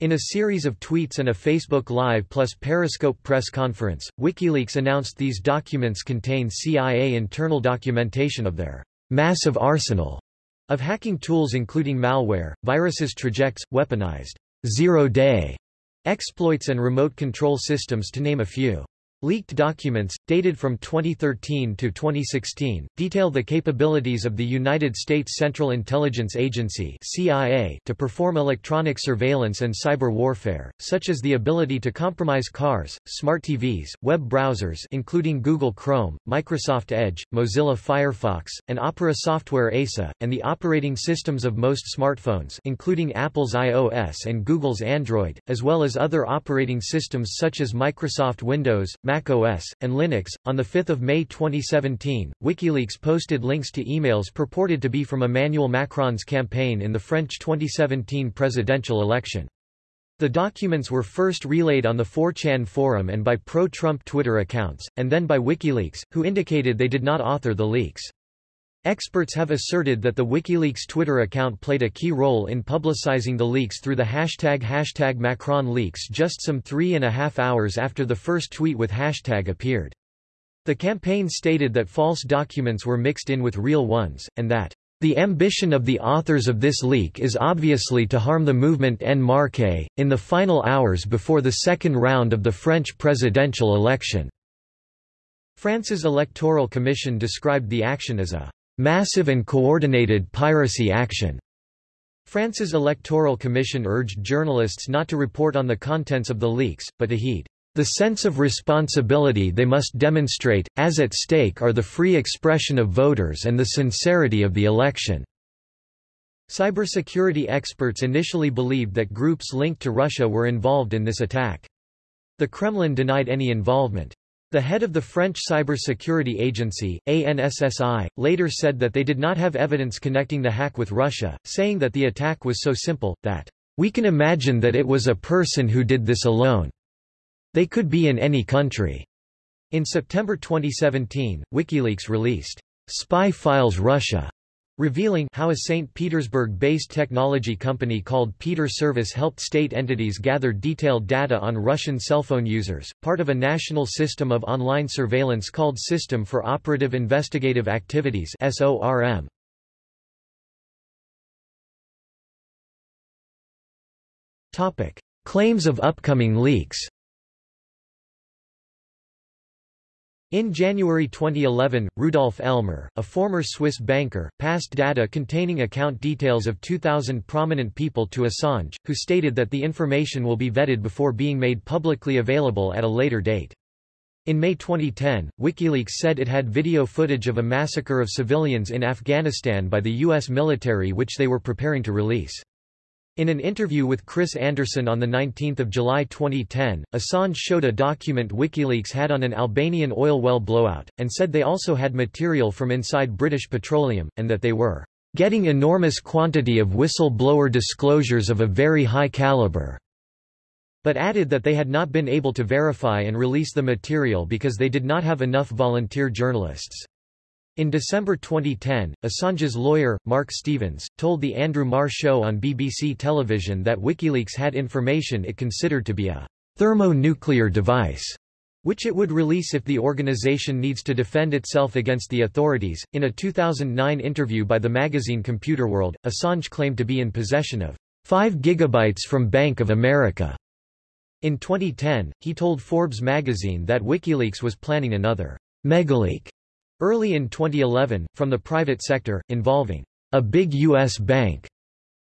In a series of tweets and a Facebook Live plus Periscope press conference, WikiLeaks announced these documents contain CIA internal documentation of their massive arsenal of hacking tools including malware, viruses trojans, weaponized zero-day exploits and remote control systems to name a few. Leaked documents, dated from 2013 to 2016, detail the capabilities of the United States Central Intelligence Agency CIA to perform electronic surveillance and cyber warfare, such as the ability to compromise cars, smart TVs, web browsers including Google Chrome, Microsoft Edge, Mozilla Firefox, and Opera software ASA, and the operating systems of most smartphones including Apple's iOS and Google's Android, as well as other operating systems such as Microsoft Windows, Mac OS, and Linux. On 5 May 2017, WikiLeaks posted links to emails purported to be from Emmanuel Macron's campaign in the French 2017 presidential election. The documents were first relayed on the 4chan forum and by pro-Trump Twitter accounts, and then by WikiLeaks, who indicated they did not author the leaks. Experts have asserted that the WikiLeaks Twitter account played a key role in publicizing the leaks through the hashtag hashtag MacronLeaks just some three and a half hours after the first tweet with hashtag appeared. The campaign stated that false documents were mixed in with real ones, and that the ambition of the authors of this leak is obviously to harm the movement En Marche, in the final hours before the second round of the French presidential election. France's Electoral Commission described the action as a massive and coordinated piracy action. France's Electoral Commission urged journalists not to report on the contents of the leaks, but to heed the sense of responsibility they must demonstrate, as at stake are the free expression of voters and the sincerity of the election. Cybersecurity experts initially believed that groups linked to Russia were involved in this attack. The Kremlin denied any involvement. The head of the French cybersecurity agency, ANSSI, later said that they did not have evidence connecting the hack with Russia, saying that the attack was so simple, that, "...we can imagine that it was a person who did this alone." They could be in any country. In September 2017, WikiLeaks released Spy Files Russia, revealing how a St. Petersburg-based technology company called Peter Service helped state entities gather detailed data on Russian cell phone users, part of a national system of online surveillance called System for Operative Investigative Activities SORM. Topic: Claims of upcoming leaks. In January 2011, Rudolf Elmer, a former Swiss banker, passed data containing account details of 2,000 prominent people to Assange, who stated that the information will be vetted before being made publicly available at a later date. In May 2010, WikiLeaks said it had video footage of a massacre of civilians in Afghanistan by the U.S. military which they were preparing to release. In an interview with Chris Anderson on 19 July 2010, Assange showed a document WikiLeaks had on an Albanian oil well blowout, and said they also had material from inside British Petroleum, and that they were getting enormous quantity of whistleblower disclosures of a very high caliber, but added that they had not been able to verify and release the material because they did not have enough volunteer journalists. In December 2010, Assange's lawyer, Mark Stevens, told The Andrew Marr Show on BBC television that WikiLeaks had information it considered to be a thermonuclear device, which it would release if the organization needs to defend itself against the authorities. In a 2009 interview by the magazine Computerworld, Assange claimed to be in possession of 5 gigabytes from Bank of America. In 2010, he told Forbes magazine that WikiLeaks was planning another megaleak Early in 2011, from the private sector, involving a big U.S. bank,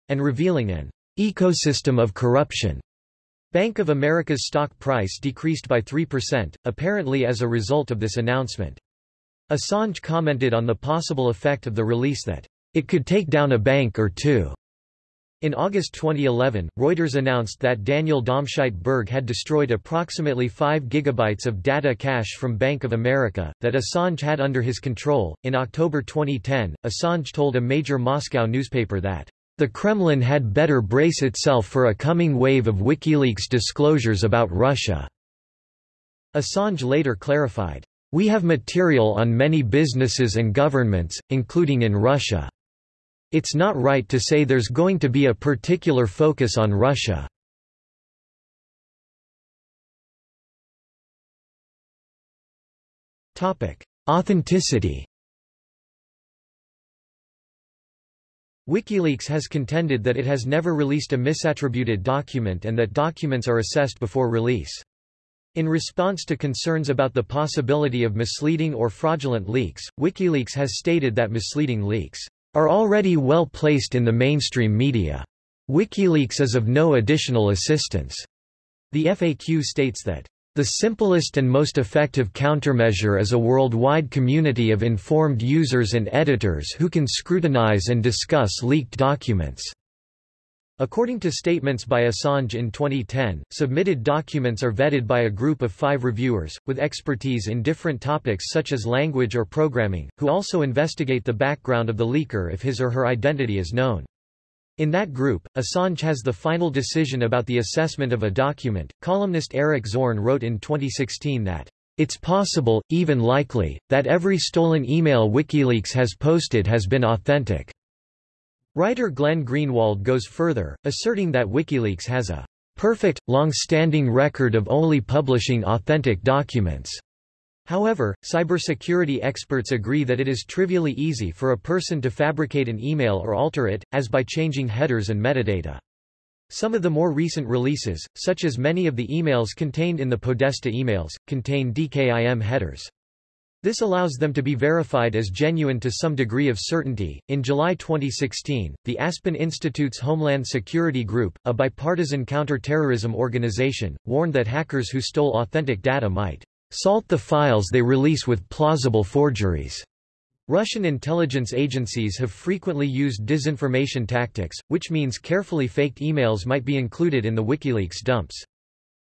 and revealing an ecosystem of corruption. Bank of America's stock price decreased by 3%, apparently as a result of this announcement. Assange commented on the possible effect of the release that it could take down a bank or two. In August 2011, Reuters announced that Daniel Domscheit-Berg had destroyed approximately 5 gigabytes of data cache from Bank of America, that Assange had under his control. In October 2010, Assange told a major Moscow newspaper that the Kremlin had better brace itself for a coming wave of WikiLeaks disclosures about Russia. Assange later clarified, We have material on many businesses and governments, including in Russia. It's not right to say there's going to be a particular focus on Russia. Authenticity WikiLeaks has contended that it has never released a misattributed document and that documents are assessed before release. In response to concerns about the possibility of misleading or fraudulent leaks, WikiLeaks has stated that misleading leaks are already well placed in the mainstream media. WikiLeaks is of no additional assistance. The FAQ states that the simplest and most effective countermeasure is a worldwide community of informed users and editors who can scrutinize and discuss leaked documents. According to statements by Assange in 2010, submitted documents are vetted by a group of five reviewers, with expertise in different topics such as language or programming, who also investigate the background of the leaker if his or her identity is known. In that group, Assange has the final decision about the assessment of a document. Columnist Eric Zorn wrote in 2016 that, It's possible, even likely, that every stolen email WikiLeaks has posted has been authentic. Writer Glenn Greenwald goes further, asserting that WikiLeaks has a perfect, long-standing record of only publishing authentic documents. However, cybersecurity experts agree that it is trivially easy for a person to fabricate an email or alter it, as by changing headers and metadata. Some of the more recent releases, such as many of the emails contained in the Podesta emails, contain DKIM headers. This allows them to be verified as genuine to some degree of certainty. In July 2016, the Aspen Institute's Homeland Security Group, a bipartisan counter-terrorism organization, warned that hackers who stole authentic data might salt the files they release with plausible forgeries. Russian intelligence agencies have frequently used disinformation tactics, which means carefully faked emails might be included in the WikiLeaks dumps.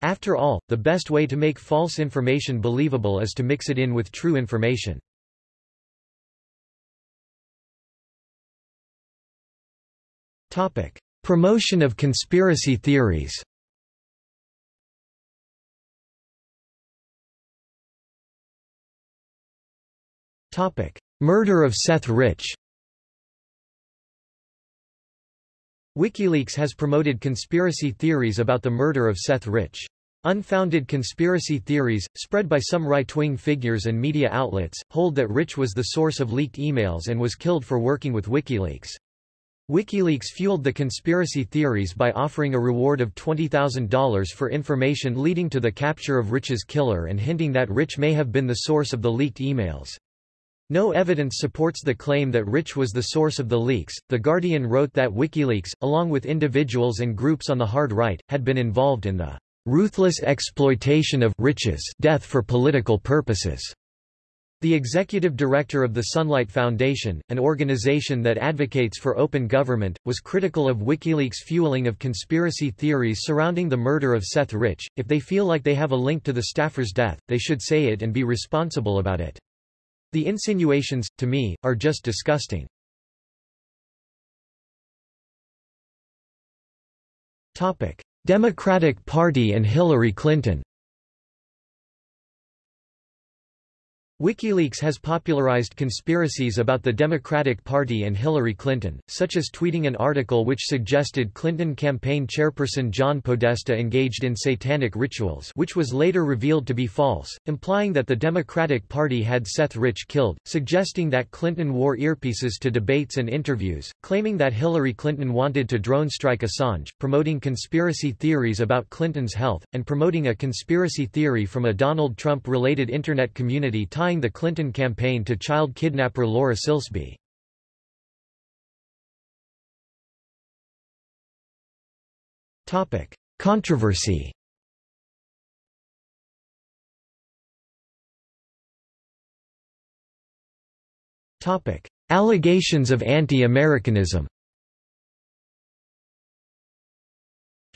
After all, the best way to make false information believable is to mix it in with true information. Topic: Promotion of conspiracy theories. Topic: Murder of Seth Rich WikiLeaks has promoted conspiracy theories about the murder of Seth Rich. Unfounded conspiracy theories, spread by some right-wing figures and media outlets, hold that Rich was the source of leaked emails and was killed for working with WikiLeaks. WikiLeaks fueled the conspiracy theories by offering a reward of $20,000 for information leading to the capture of Rich's killer and hinting that Rich may have been the source of the leaked emails. No evidence supports the claim that Rich was the source of the leaks. The Guardian wrote that WikiLeaks, along with individuals and groups on the hard right, had been involved in the ruthless exploitation of Rich's death for political purposes. The executive director of the Sunlight Foundation, an organization that advocates for open government, was critical of WikiLeaks' fueling of conspiracy theories surrounding the murder of Seth Rich. If they feel like they have a link to the staffer's death, they should say it and be responsible about it. The insinuations, to me, are just disgusting. Democratic Party and Hillary Clinton WikiLeaks has popularized conspiracies about the Democratic Party and Hillary Clinton, such as tweeting an article which suggested Clinton campaign chairperson John Podesta engaged in satanic rituals which was later revealed to be false, implying that the Democratic Party had Seth Rich killed, suggesting that Clinton wore earpieces to debates and interviews, claiming that Hillary Clinton wanted to drone strike Assange, promoting conspiracy theories about Clinton's health, and promoting a conspiracy theory from a Donald Trump-related Internet community tying the Clinton campaign to child kidnapper Laura Silsby. Controversy Allegations of anti-Americanism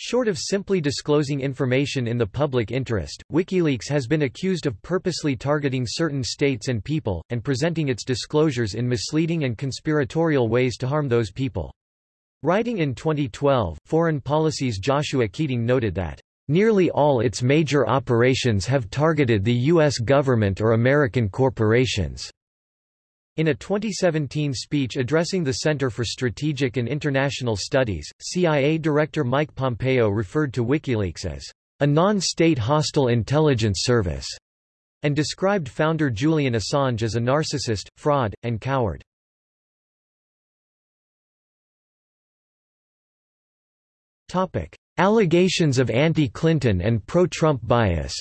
Short of simply disclosing information in the public interest, WikiLeaks has been accused of purposely targeting certain states and people, and presenting its disclosures in misleading and conspiratorial ways to harm those people. Writing in 2012, Foreign Policy's Joshua Keating noted that, "...nearly all its major operations have targeted the U.S. government or American corporations." In a 2017 speech addressing the Center for Strategic and International Studies, CIA Director Mike Pompeo referred to WikiLeaks as a non-state hostile intelligence service, and described founder Julian Assange as a narcissist, fraud, and coward. Allegations of anti-Clinton and pro-Trump bias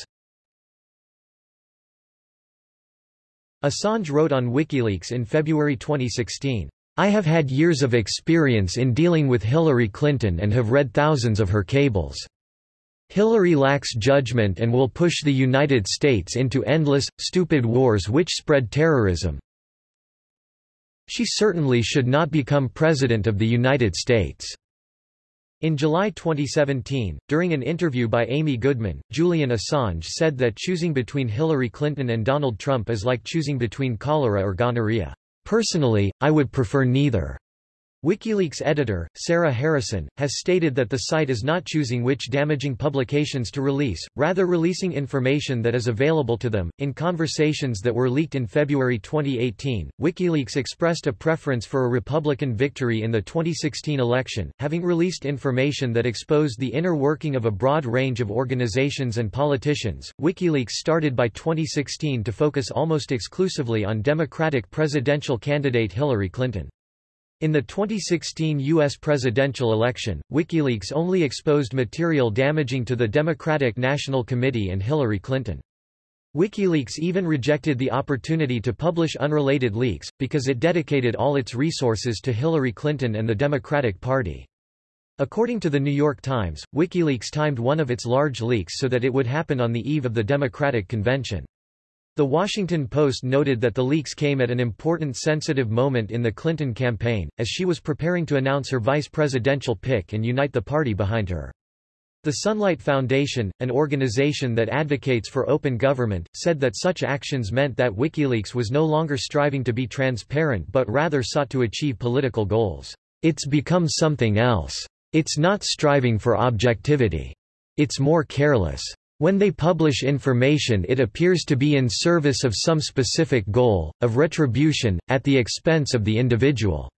Assange wrote on WikiLeaks in February 2016, I have had years of experience in dealing with Hillary Clinton and have read thousands of her cables. Hillary lacks judgment and will push the United States into endless, stupid wars which spread terrorism. She certainly should not become President of the United States. In July 2017, during an interview by Amy Goodman, Julian Assange said that choosing between Hillary Clinton and Donald Trump is like choosing between cholera or gonorrhea. Personally, I would prefer neither. WikiLeaks editor, Sarah Harrison, has stated that the site is not choosing which damaging publications to release, rather releasing information that is available to them. In conversations that were leaked in February 2018, WikiLeaks expressed a preference for a Republican victory in the 2016 election, having released information that exposed the inner working of a broad range of organizations and politicians. WikiLeaks started by 2016 to focus almost exclusively on Democratic presidential candidate Hillary Clinton. In the 2016 U.S. presidential election, WikiLeaks only exposed material damaging to the Democratic National Committee and Hillary Clinton. WikiLeaks even rejected the opportunity to publish unrelated leaks, because it dedicated all its resources to Hillary Clinton and the Democratic Party. According to the New York Times, WikiLeaks timed one of its large leaks so that it would happen on the eve of the Democratic Convention. The Washington Post noted that the leaks came at an important sensitive moment in the Clinton campaign, as she was preparing to announce her vice presidential pick and unite the party behind her. The Sunlight Foundation, an organization that advocates for open government, said that such actions meant that WikiLeaks was no longer striving to be transparent but rather sought to achieve political goals. It's become something else. It's not striving for objectivity. It's more careless. When they publish information it appears to be in service of some specific goal, of retribution, at the expense of the individual.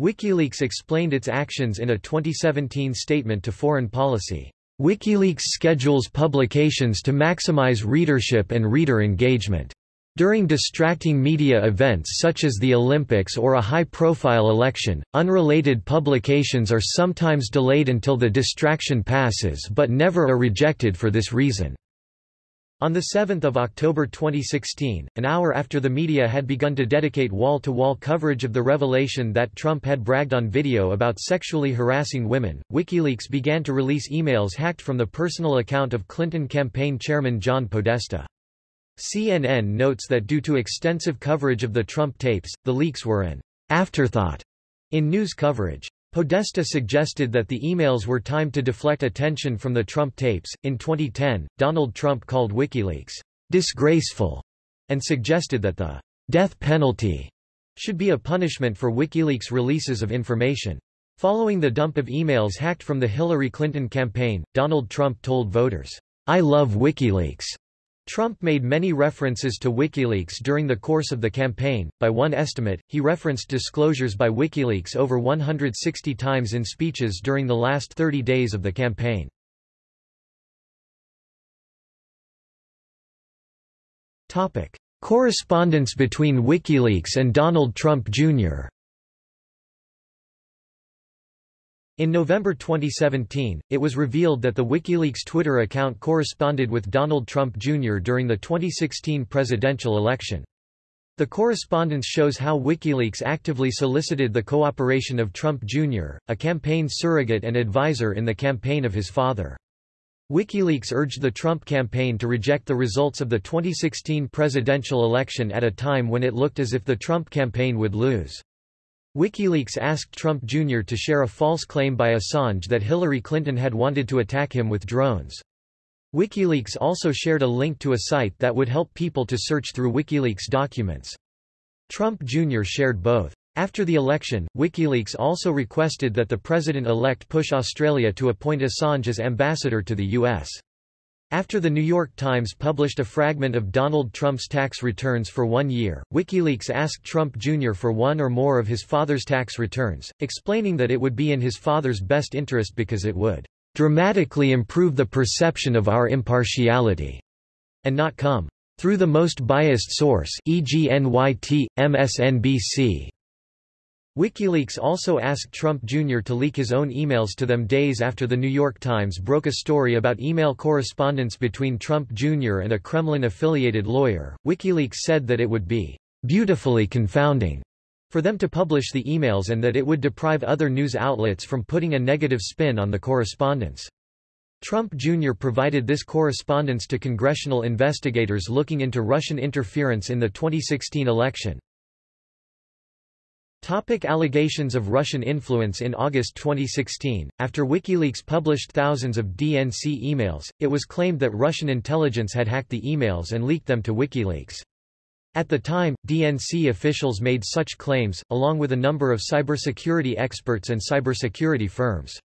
WikiLeaks explained its actions in a 2017 statement to Foreign Policy. WikiLeaks schedules publications to maximize readership and reader engagement. During distracting media events such as the Olympics or a high-profile election, unrelated publications are sometimes delayed until the distraction passes but never are rejected for this reason. On 7 October 2016, an hour after the media had begun to dedicate wall-to-wall -wall coverage of the revelation that Trump had bragged on video about sexually harassing women, WikiLeaks began to release emails hacked from the personal account of Clinton campaign chairman John Podesta. CNN notes that due to extensive coverage of the Trump tapes, the leaks were an afterthought in news coverage. Podesta suggested that the emails were timed to deflect attention from the Trump tapes. In 2010, Donald Trump called WikiLeaks disgraceful and suggested that the death penalty should be a punishment for WikiLeaks releases of information. Following the dump of emails hacked from the Hillary Clinton campaign, Donald Trump told voters, I love WikiLeaks. Trump made many references to WikiLeaks during the course of the campaign. By one estimate, he referenced disclosures by WikiLeaks over 160 times in speeches during the last 30 days of the campaign. Topic: Correspondence between WikiLeaks and Donald Trump Jr. In November 2017, it was revealed that the WikiLeaks Twitter account corresponded with Donald Trump Jr. during the 2016 presidential election. The correspondence shows how WikiLeaks actively solicited the cooperation of Trump Jr., a campaign surrogate and advisor in the campaign of his father. WikiLeaks urged the Trump campaign to reject the results of the 2016 presidential election at a time when it looked as if the Trump campaign would lose. WikiLeaks asked Trump Jr. to share a false claim by Assange that Hillary Clinton had wanted to attack him with drones. WikiLeaks also shared a link to a site that would help people to search through WikiLeaks documents. Trump Jr. shared both. After the election, WikiLeaks also requested that the president-elect push Australia to appoint Assange as ambassador to the U.S. After the New York Times published a fragment of Donald Trump's tax returns for one year, WikiLeaks asked Trump Jr. for one or more of his father's tax returns, explaining that it would be in his father's best interest because it would dramatically improve the perception of our impartiality, and not come through the most biased source e.g. NYT, MSNBC. WikiLeaks also asked Trump Jr. to leak his own emails to them days after The New York Times broke a story about email correspondence between Trump Jr. and a Kremlin-affiliated lawyer. WikiLeaks said that it would be beautifully confounding for them to publish the emails and that it would deprive other news outlets from putting a negative spin on the correspondence. Trump Jr. provided this correspondence to congressional investigators looking into Russian interference in the 2016 election. Topic allegations of Russian influence In August 2016, after WikiLeaks published thousands of DNC emails, it was claimed that Russian intelligence had hacked the emails and leaked them to WikiLeaks. At the time, DNC officials made such claims, along with a number of cybersecurity experts and cybersecurity firms.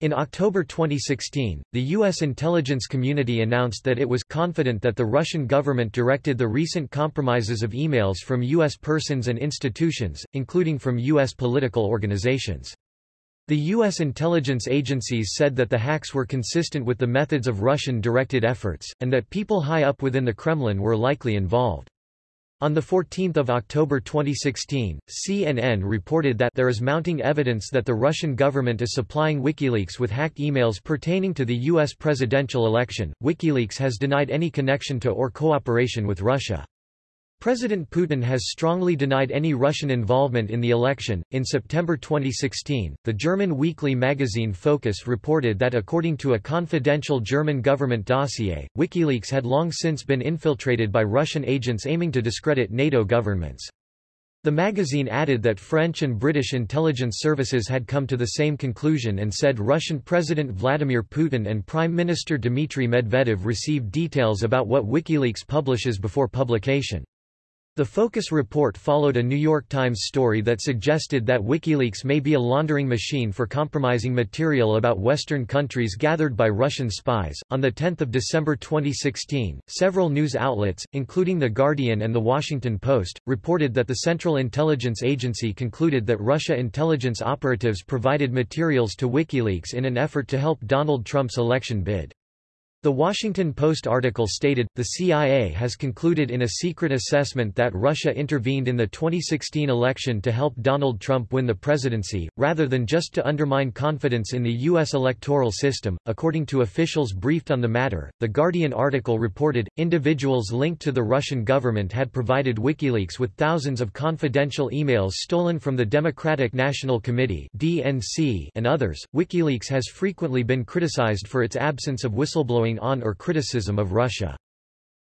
In October 2016, the U.S. intelligence community announced that it was confident that the Russian government directed the recent compromises of emails from U.S. persons and institutions, including from U.S. political organizations. The U.S. intelligence agencies said that the hacks were consistent with the methods of Russian-directed efforts, and that people high up within the Kremlin were likely involved. On 14 October 2016, CNN reported that there is mounting evidence that the Russian government is supplying WikiLeaks with hacked emails pertaining to the U.S. presidential election. WikiLeaks has denied any connection to or cooperation with Russia. President Putin has strongly denied any Russian involvement in the election. In September 2016, the German weekly magazine Focus reported that according to a confidential German government dossier, WikiLeaks had long since been infiltrated by Russian agents aiming to discredit NATO governments. The magazine added that French and British intelligence services had come to the same conclusion and said Russian President Vladimir Putin and Prime Minister Dmitry Medvedev received details about what WikiLeaks publishes before publication. The Focus report followed a New York Times story that suggested that WikiLeaks may be a laundering machine for compromising material about Western countries gathered by Russian spies. On the 10th of December 2016, several news outlets, including The Guardian and The Washington Post, reported that the Central Intelligence Agency concluded that Russia intelligence operatives provided materials to WikiLeaks in an effort to help Donald Trump's election bid. The Washington Post article stated, the CIA has concluded in a secret assessment that Russia intervened in the 2016 election to help Donald Trump win the presidency, rather than just to undermine confidence in the U.S. electoral system. According to officials briefed on the matter, the Guardian article reported, individuals linked to the Russian government had provided WikiLeaks with thousands of confidential emails stolen from the Democratic National Committee (DNC) and others. WikiLeaks has frequently been criticized for its absence of whistleblowing on or criticism of Russia.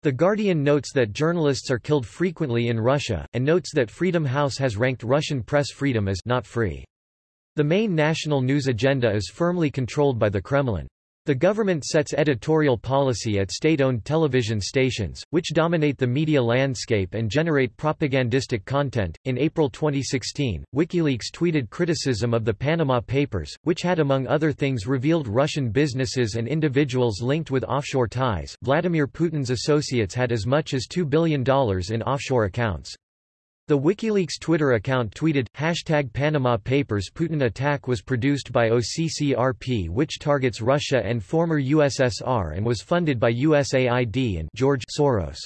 The Guardian notes that journalists are killed frequently in Russia, and notes that Freedom House has ranked Russian press freedom as not free. The main national news agenda is firmly controlled by the Kremlin. The government sets editorial policy at state-owned television stations, which dominate the media landscape and generate propagandistic content. In April 2016, WikiLeaks tweeted criticism of the Panama Papers, which had among other things revealed Russian businesses and individuals linked with offshore ties. Vladimir Putin's associates had as much as $2 billion in offshore accounts. The WikiLeaks Twitter account tweeted, hashtag Panama Papers Putin attack was produced by OCCRP which targets Russia and former USSR and was funded by USAID and George Soros.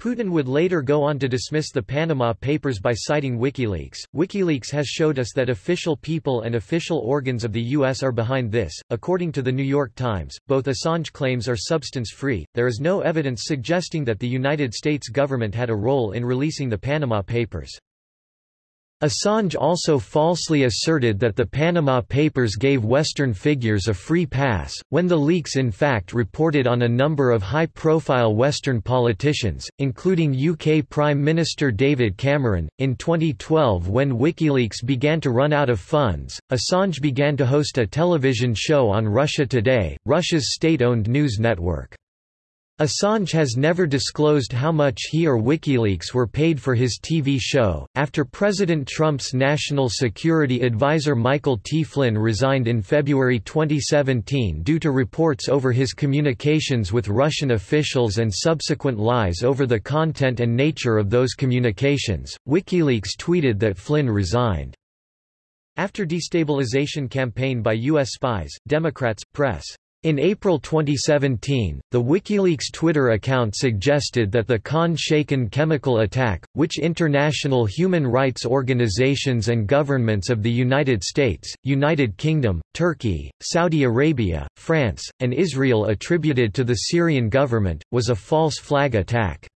Putin would later go on to dismiss the Panama Papers by citing WikiLeaks. WikiLeaks has showed us that official people and official organs of the U.S. are behind this. According to the New York Times, both Assange claims are substance free. There is no evidence suggesting that the United States government had a role in releasing the Panama Papers. Assange also falsely asserted that the Panama Papers gave Western figures a free pass, when the leaks in fact reported on a number of high-profile Western politicians, including UK Prime Minister David Cameron. In 2012 when WikiLeaks began to run out of funds, Assange began to host a television show on Russia Today, Russia's state-owned news network. Assange has never disclosed how much he or WikiLeaks were paid for his TV show. After President Trump's national security advisor Michael T. Flynn resigned in February 2017 due to reports over his communications with Russian officials and subsequent lies over the content and nature of those communications, WikiLeaks tweeted that Flynn resigned. After destabilization campaign by U.S. spies, Democrats, press in April 2017, the WikiLeaks Twitter account suggested that the Khan Shaykhun chemical attack, which international human rights organizations and governments of the United States, United Kingdom, Turkey, Saudi Arabia, France, and Israel attributed to the Syrian government, was a false flag attack.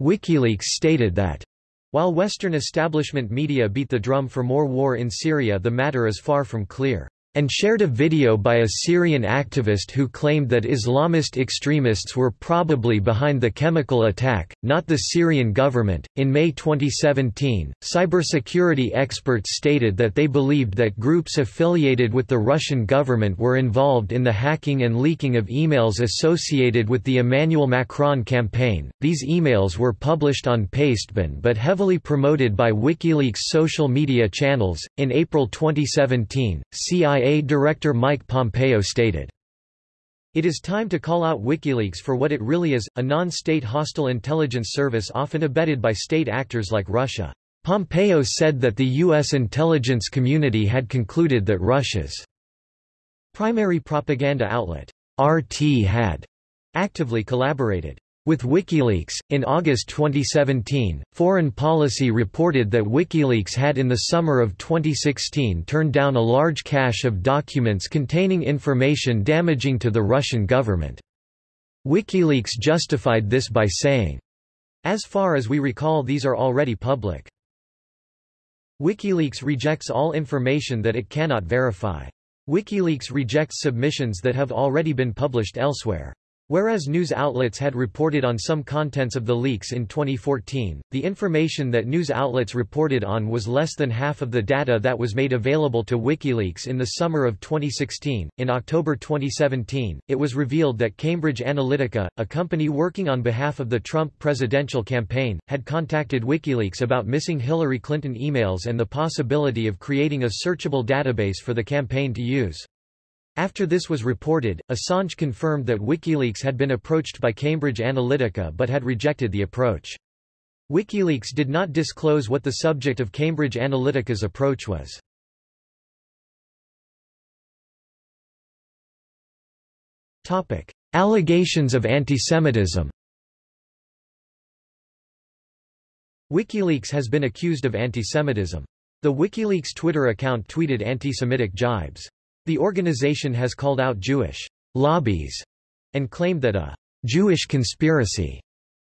WikiLeaks stated that while Western establishment media beat the drum for more war in Syria the matter is far from clear. And shared a video by a Syrian activist who claimed that Islamist extremists were probably behind the chemical attack, not the Syrian government. In May 2017, cybersecurity experts stated that they believed that groups affiliated with the Russian government were involved in the hacking and leaking of emails associated with the Emmanuel Macron campaign. These emails were published on Pastebin but heavily promoted by WikiLeaks social media channels. In April 2017, CIA CIA Director Mike Pompeo stated, It is time to call out WikiLeaks for what it really is, a non-state hostile intelligence service often abetted by state actors like Russia. Pompeo said that the U.S. intelligence community had concluded that Russia's primary propaganda outlet, RT had actively collaborated with WikiLeaks, in August 2017, Foreign Policy reported that WikiLeaks had in the summer of 2016 turned down a large cache of documents containing information damaging to the Russian government. WikiLeaks justified this by saying, As far as we recall these are already public. WikiLeaks rejects all information that it cannot verify. WikiLeaks rejects submissions that have already been published elsewhere. Whereas news outlets had reported on some contents of the leaks in 2014, the information that news outlets reported on was less than half of the data that was made available to WikiLeaks in the summer of 2016. In October 2017, it was revealed that Cambridge Analytica, a company working on behalf of the Trump presidential campaign, had contacted WikiLeaks about missing Hillary Clinton emails and the possibility of creating a searchable database for the campaign to use. After this was reported, Assange confirmed that WikiLeaks had been approached by Cambridge Analytica but had rejected the approach. WikiLeaks did not disclose what the subject of Cambridge Analytica's approach was. Topic: Allegations of antisemitism WikiLeaks has been accused of antisemitism. The WikiLeaks Twitter account tweeted anti-Semitic jibes. The organization has called out Jewish lobbies and claimed that a Jewish conspiracy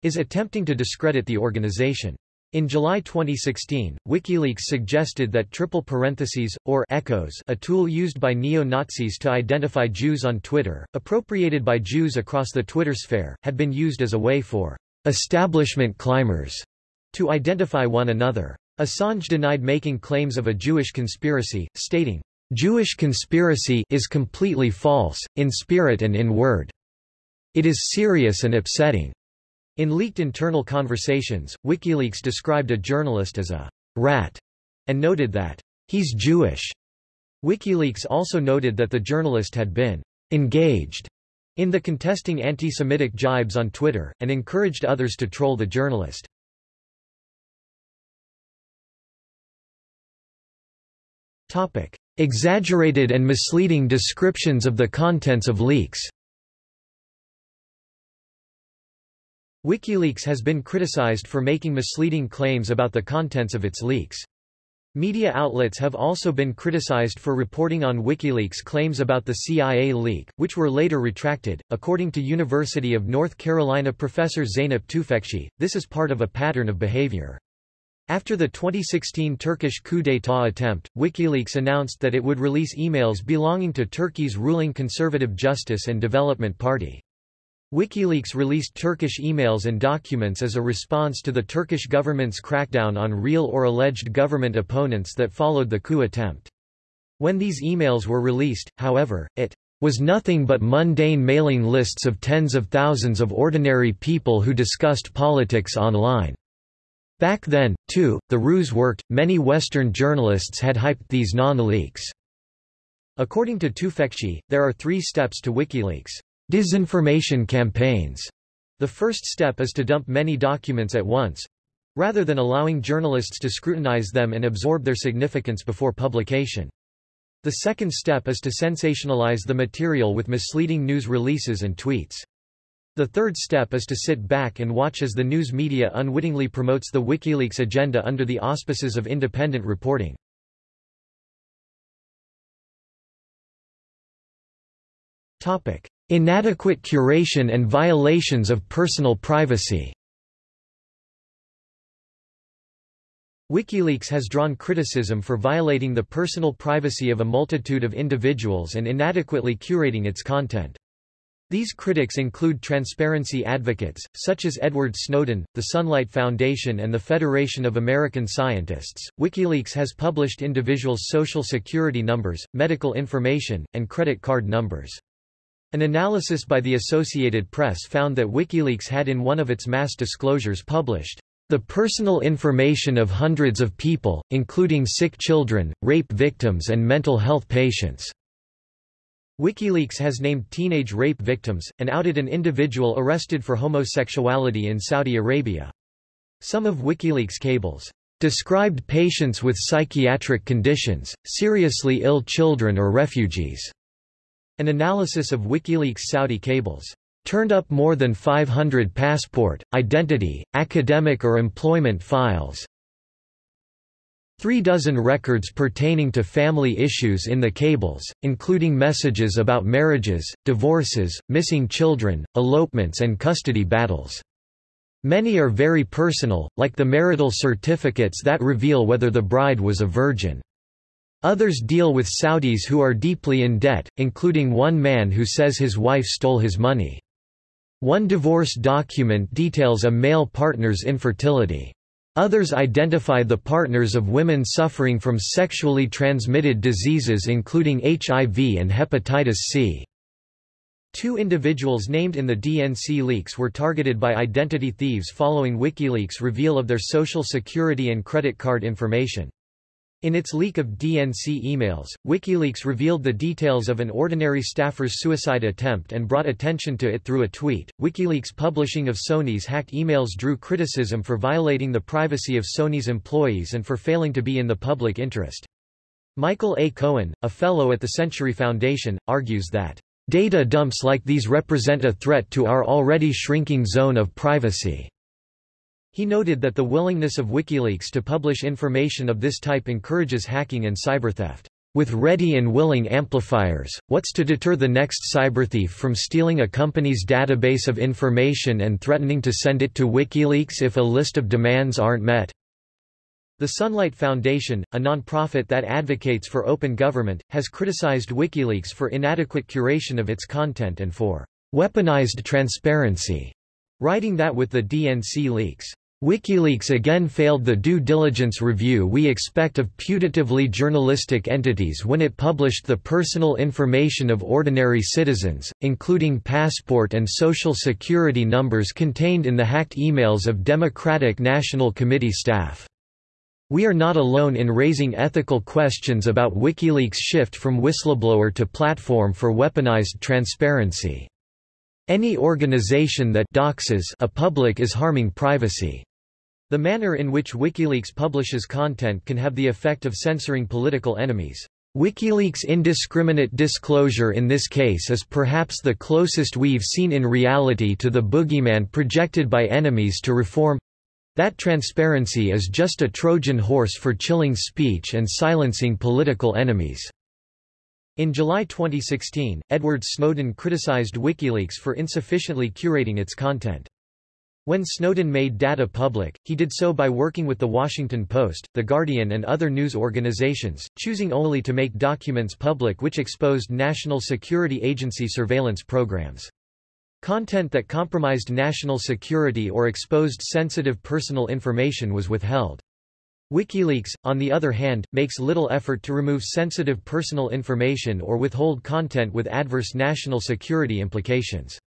is attempting to discredit the organization. In July 2016, WikiLeaks suggested that triple parentheses, or echoes a tool used by neo-Nazis to identify Jews on Twitter, appropriated by Jews across the Twitter sphere, had been used as a way for establishment climbers to identify one another. Assange denied making claims of a Jewish conspiracy, stating, Jewish conspiracy is completely false, in spirit and in word. It is serious and upsetting. In leaked internal conversations, WikiLeaks described a journalist as a rat and noted that he's Jewish. WikiLeaks also noted that the journalist had been engaged in the contesting anti-Semitic jibes on Twitter, and encouraged others to troll the journalist. Exaggerated and misleading descriptions of the contents of leaks WikiLeaks has been criticized for making misleading claims about the contents of its leaks. Media outlets have also been criticized for reporting on WikiLeaks claims about the CIA leak, which were later retracted. According to University of North Carolina professor Zeynep Tufekci, this is part of a pattern of behavior. After the 2016 Turkish coup d'état attempt, WikiLeaks announced that it would release emails belonging to Turkey's ruling Conservative Justice and Development Party. WikiLeaks released Turkish emails and documents as a response to the Turkish government's crackdown on real or alleged government opponents that followed the coup attempt. When these emails were released, however, it was nothing but mundane mailing lists of tens of thousands of ordinary people who discussed politics online. Back then, too, the ruse worked, many Western journalists had hyped these non-leaks. According to Tufekci, there are three steps to WikiLeaks' disinformation campaigns. The first step is to dump many documents at once, rather than allowing journalists to scrutinize them and absorb their significance before publication. The second step is to sensationalize the material with misleading news releases and tweets. The third step is to sit back and watch as the news media unwittingly promotes the WikiLeaks agenda under the auspices of independent reporting. Inadequate curation and violations of personal privacy WikiLeaks has drawn criticism for violating the personal privacy of a multitude of individuals and inadequately curating its content. These critics include transparency advocates, such as Edward Snowden, the Sunlight Foundation and the Federation of American Scientists. WikiLeaks has published individuals' social security numbers, medical information, and credit card numbers. An analysis by the Associated Press found that WikiLeaks had in one of its mass disclosures published the personal information of hundreds of people, including sick children, rape victims and mental health patients. WikiLeaks has named teenage rape victims, and outed an individual arrested for homosexuality in Saudi Arabia. Some of WikiLeaks cables described patients with psychiatric conditions, seriously ill children or refugees. An analysis of WikiLeaks Saudi cables turned up more than 500 passport, identity, academic or employment files. Three dozen records pertaining to family issues in the cables, including messages about marriages, divorces, missing children, elopements and custody battles. Many are very personal, like the marital certificates that reveal whether the bride was a virgin. Others deal with Saudis who are deeply in debt, including one man who says his wife stole his money. One divorce document details a male partner's infertility. Others identify the partners of women suffering from sexually transmitted diseases including HIV and hepatitis C. Two individuals named in the DNC leaks were targeted by identity thieves following WikiLeaks' reveal of their social security and credit card information. In its leak of DNC emails, WikiLeaks revealed the details of an ordinary staffer's suicide attempt and brought attention to it through a tweet. WikiLeaks' publishing of Sony's hacked emails drew criticism for violating the privacy of Sony's employees and for failing to be in the public interest. Michael A. Cohen, a fellow at the Century Foundation, argues that data dumps like these represent a threat to our already shrinking zone of privacy. He noted that the willingness of WikiLeaks to publish information of this type encourages hacking and cybertheft. With ready and willing amplifiers, what's to deter the next cyberthief from stealing a company's database of information and threatening to send it to WikiLeaks if a list of demands aren't met? The Sunlight Foundation, a nonprofit that advocates for open government, has criticized WikiLeaks for inadequate curation of its content and for weaponized transparency, writing that with the DNC leaks, WikiLeaks again failed the due diligence review we expect of putatively journalistic entities when it published the personal information of ordinary citizens, including passport and social security numbers contained in the hacked emails of Democratic National Committee staff. We are not alone in raising ethical questions about WikiLeaks' shift from whistleblower to platform for weaponized transparency. Any organization that doxes a public is harming privacy. The manner in which WikiLeaks publishes content can have the effect of censoring political enemies. WikiLeaks' indiscriminate disclosure in this case is perhaps the closest we've seen in reality to the boogeyman projected by enemies to reform. That transparency is just a Trojan horse for chilling speech and silencing political enemies. In July 2016, Edward Snowden criticized WikiLeaks for insufficiently curating its content. When Snowden made data public, he did so by working with The Washington Post, The Guardian and other news organizations, choosing only to make documents public which exposed National Security Agency surveillance programs. Content that compromised national security or exposed sensitive personal information was withheld. WikiLeaks, on the other hand, makes little effort to remove sensitive personal information or withhold content with adverse national security implications.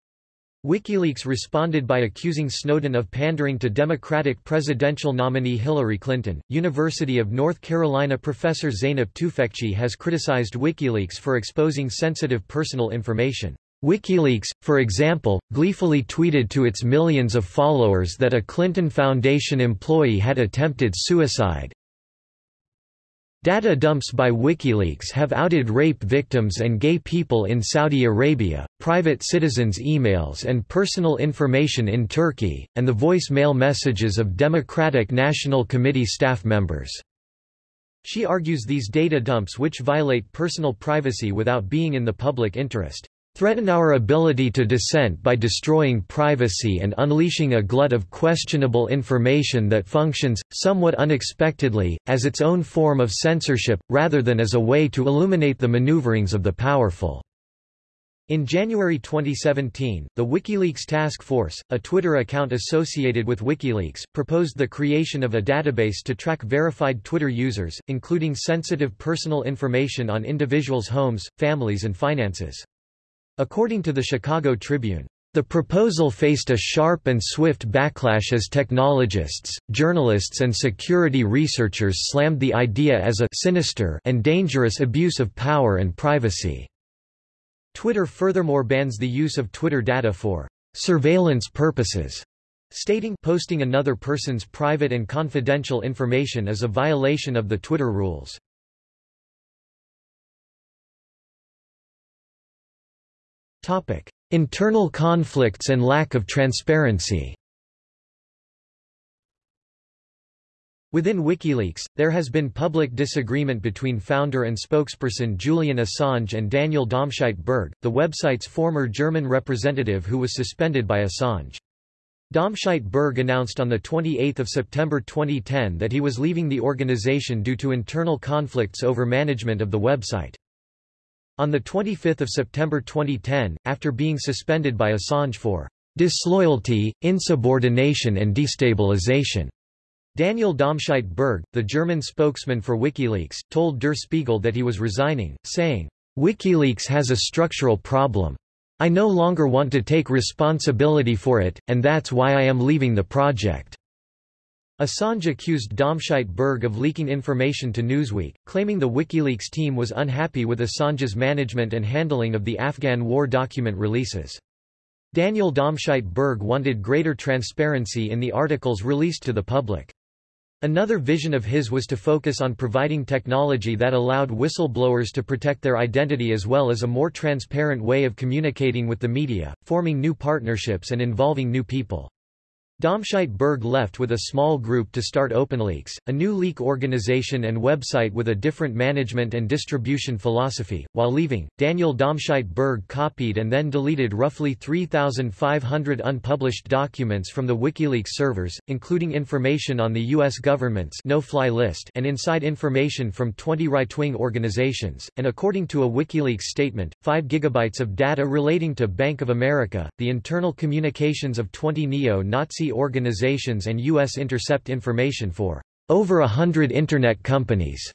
WikiLeaks responded by accusing Snowden of pandering to Democratic presidential nominee Hillary Clinton. University of North Carolina professor Zeynep Tufekci has criticized WikiLeaks for exposing sensitive personal information. WikiLeaks, for example, gleefully tweeted to its millions of followers that a Clinton Foundation employee had attempted suicide, Data dumps by WikiLeaks have outed rape victims and gay people in Saudi Arabia, private citizens' emails and personal information in Turkey, and the voicemail messages of Democratic National Committee staff members. She argues these data dumps which violate personal privacy without being in the public interest threaten our ability to dissent by destroying privacy and unleashing a glut of questionable information that functions, somewhat unexpectedly, as its own form of censorship, rather than as a way to illuminate the maneuverings of the powerful." In January 2017, the WikiLeaks Task Force, a Twitter account associated with WikiLeaks, proposed the creation of a database to track verified Twitter users, including sensitive personal information on individuals' homes, families and finances. According to the Chicago Tribune, the proposal faced a sharp and swift backlash as technologists, journalists and security researchers slammed the idea as a sinister and dangerous abuse of power and privacy. Twitter furthermore bans the use of Twitter data for surveillance purposes, stating posting another person's private and confidential information is a violation of the Twitter rules. Topic: Internal conflicts and lack of transparency. Within WikiLeaks, there has been public disagreement between founder and spokesperson Julian Assange and Daniel Domscheit-Berg, the website's former German representative who was suspended by Assange. Domscheit-Berg announced on 28 September 2010 that he was leaving the organization due to internal conflicts over management of the website. On 25 September 2010, after being suspended by Assange for disloyalty, insubordination and destabilization, Daniel Domscheit-Berg, the German spokesman for WikiLeaks, told Der Spiegel that he was resigning, saying, WikiLeaks has a structural problem. I no longer want to take responsibility for it, and that's why I am leaving the project. Assange accused Domscheit-Berg of leaking information to Newsweek, claiming the WikiLeaks team was unhappy with Assange's management and handling of the Afghan war document releases. Daniel Domscheit-Berg wanted greater transparency in the articles released to the public. Another vision of his was to focus on providing technology that allowed whistleblowers to protect their identity as well as a more transparent way of communicating with the media, forming new partnerships and involving new people. Domscheit-Berg left with a small group to start OpenLeaks, a new leak organization and website with a different management and distribution philosophy. While leaving, Daniel Domscheit-Berg copied and then deleted roughly 3,500 unpublished documents from the WikiLeaks servers, including information on the U.S. government's no-fly list and inside information from 20 right-wing organizations, and according to a WikiLeaks statement, 5 gigabytes of data relating to Bank of America, the internal communications of 20 neo-Nazi organizations and U.S. intercept information for over a hundred Internet companies.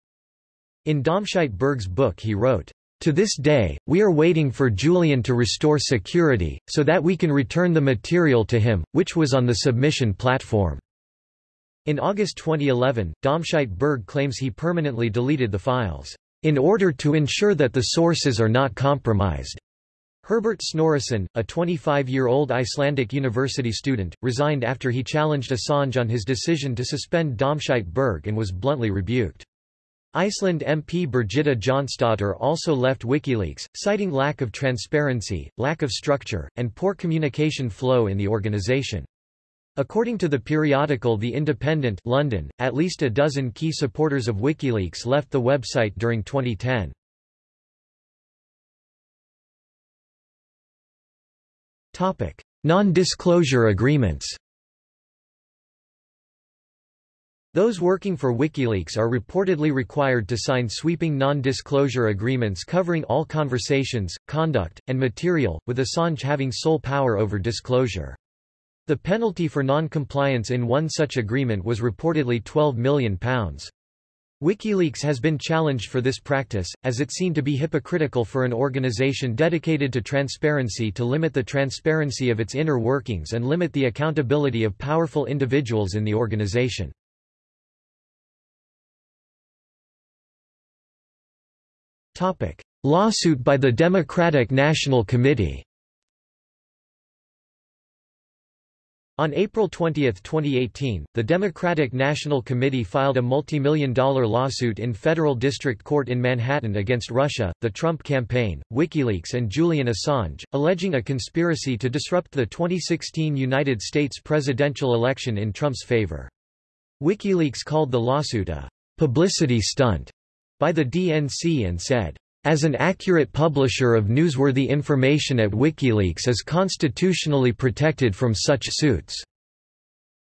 In Domscheit-Berg's book he wrote, to this day, we are waiting for Julian to restore security, so that we can return the material to him, which was on the submission platform. In August 2011, Domscheit-Berg claims he permanently deleted the files, in order to ensure that the sources are not compromised. Herbert Snorrason, a 25-year-old Icelandic university student, resigned after he challenged Assange on his decision to suspend Domscheit-Berg and was bluntly rebuked. Iceland MP Birgitta Jonsdottir also left WikiLeaks, citing lack of transparency, lack of structure, and poor communication flow in the organization. According to the periodical The Independent London, at least a dozen key supporters of WikiLeaks left the website during 2010. Non-disclosure agreements Those working for WikiLeaks are reportedly required to sign sweeping non-disclosure agreements covering all conversations, conduct, and material, with Assange having sole power over disclosure. The penalty for non-compliance in one such agreement was reportedly £12 million. WikiLeaks has been challenged for this practice, as it seemed to be hypocritical for an organization dedicated to transparency to limit the transparency of its inner workings and limit the accountability of powerful individuals in the organization. Lawsuit by the Democratic National Committee On April 20, 2018, the Democratic National Committee filed a multi-million dollar lawsuit in federal district court in Manhattan against Russia, the Trump campaign, WikiLeaks and Julian Assange, alleging a conspiracy to disrupt the 2016 United States presidential election in Trump's favor. WikiLeaks called the lawsuit a publicity stunt by the DNC and said, as an accurate publisher of newsworthy information at WikiLeaks is constitutionally protected from such suits.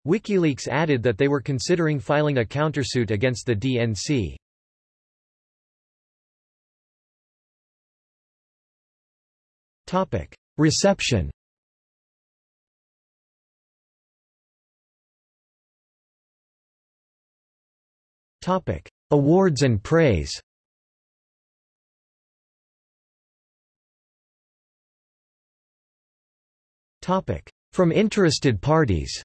WikiLeaks added that they were considering filing a countersuit against the DNC. Topic: Reception Topic: Awards and praise From interested parties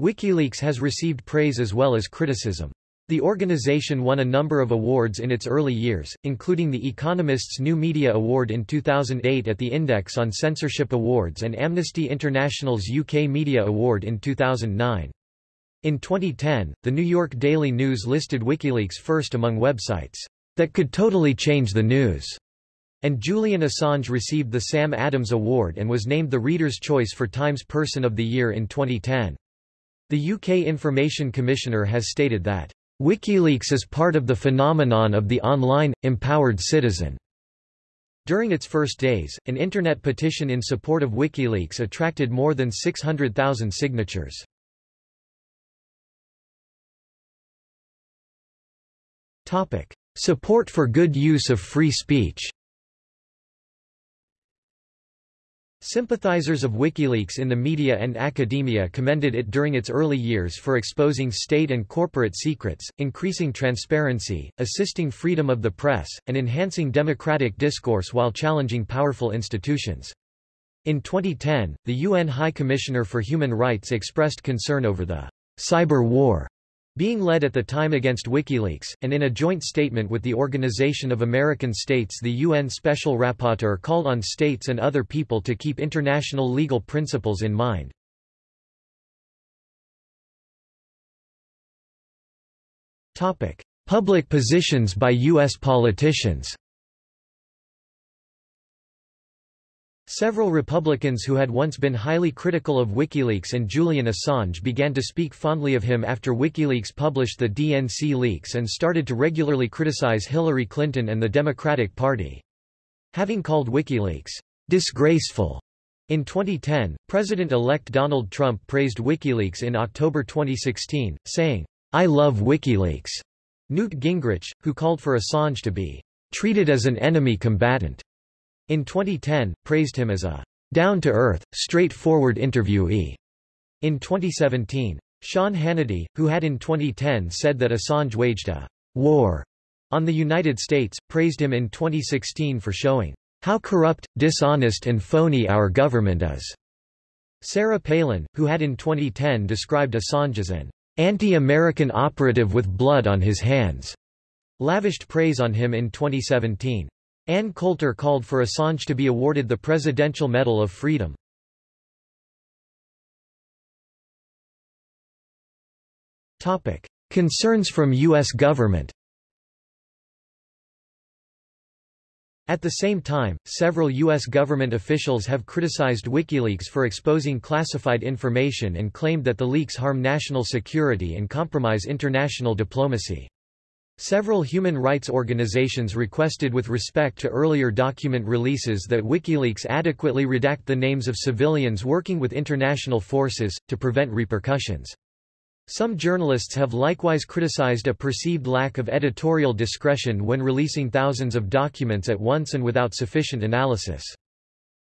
WikiLeaks has received praise as well as criticism. The organization won a number of awards in its early years, including the Economist's New Media Award in 2008 at the Index on Censorship Awards and Amnesty International's UK Media Award in 2009. In 2010, the New York Daily News listed WikiLeaks first among websites that could totally change the news. And Julian Assange received the Sam Adams Award and was named the Reader's Choice for Times Person of the Year in 2010. The UK Information Commissioner has stated that, WikiLeaks is part of the phenomenon of the online, empowered citizen. During its first days, an internet petition in support of WikiLeaks attracted more than 600,000 signatures. Support for good use of free speech Sympathizers of WikiLeaks in the media and academia commended it during its early years for exposing state and corporate secrets, increasing transparency, assisting freedom of the press, and enhancing democratic discourse while challenging powerful institutions. In 2010, the UN High Commissioner for Human Rights expressed concern over the cyber war being led at the time against WikiLeaks, and in a joint statement with the Organization of American States the UN Special Rapporteur called on states and other people to keep international legal principles in mind. Public positions by U.S. politicians Several Republicans who had once been highly critical of WikiLeaks and Julian Assange began to speak fondly of him after WikiLeaks published the DNC leaks and started to regularly criticize Hillary Clinton and the Democratic Party. Having called WikiLeaks disgraceful in 2010, President-elect Donald Trump praised WikiLeaks in October 2016, saying, I love WikiLeaks. Newt Gingrich, who called for Assange to be treated as an enemy combatant, in 2010, praised him as a down-to-earth, straightforward interviewee. In 2017, Sean Hannity, who had in 2010 said that Assange waged a war on the United States, praised him in 2016 for showing how corrupt, dishonest and phony our government is. Sarah Palin, who had in 2010 described Assange as an anti-American operative with blood on his hands, lavished praise on him in 2017. Ann Coulter called for Assange to be awarded the Presidential Medal of Freedom. Concerns from U.S. government At the same time, several U.S. government officials have criticized WikiLeaks for exposing classified information and claimed that the leaks harm national security and compromise international diplomacy. Several human rights organizations requested with respect to earlier document releases that WikiLeaks adequately redact the names of civilians working with international forces, to prevent repercussions. Some journalists have likewise criticized a perceived lack of editorial discretion when releasing thousands of documents at once and without sufficient analysis.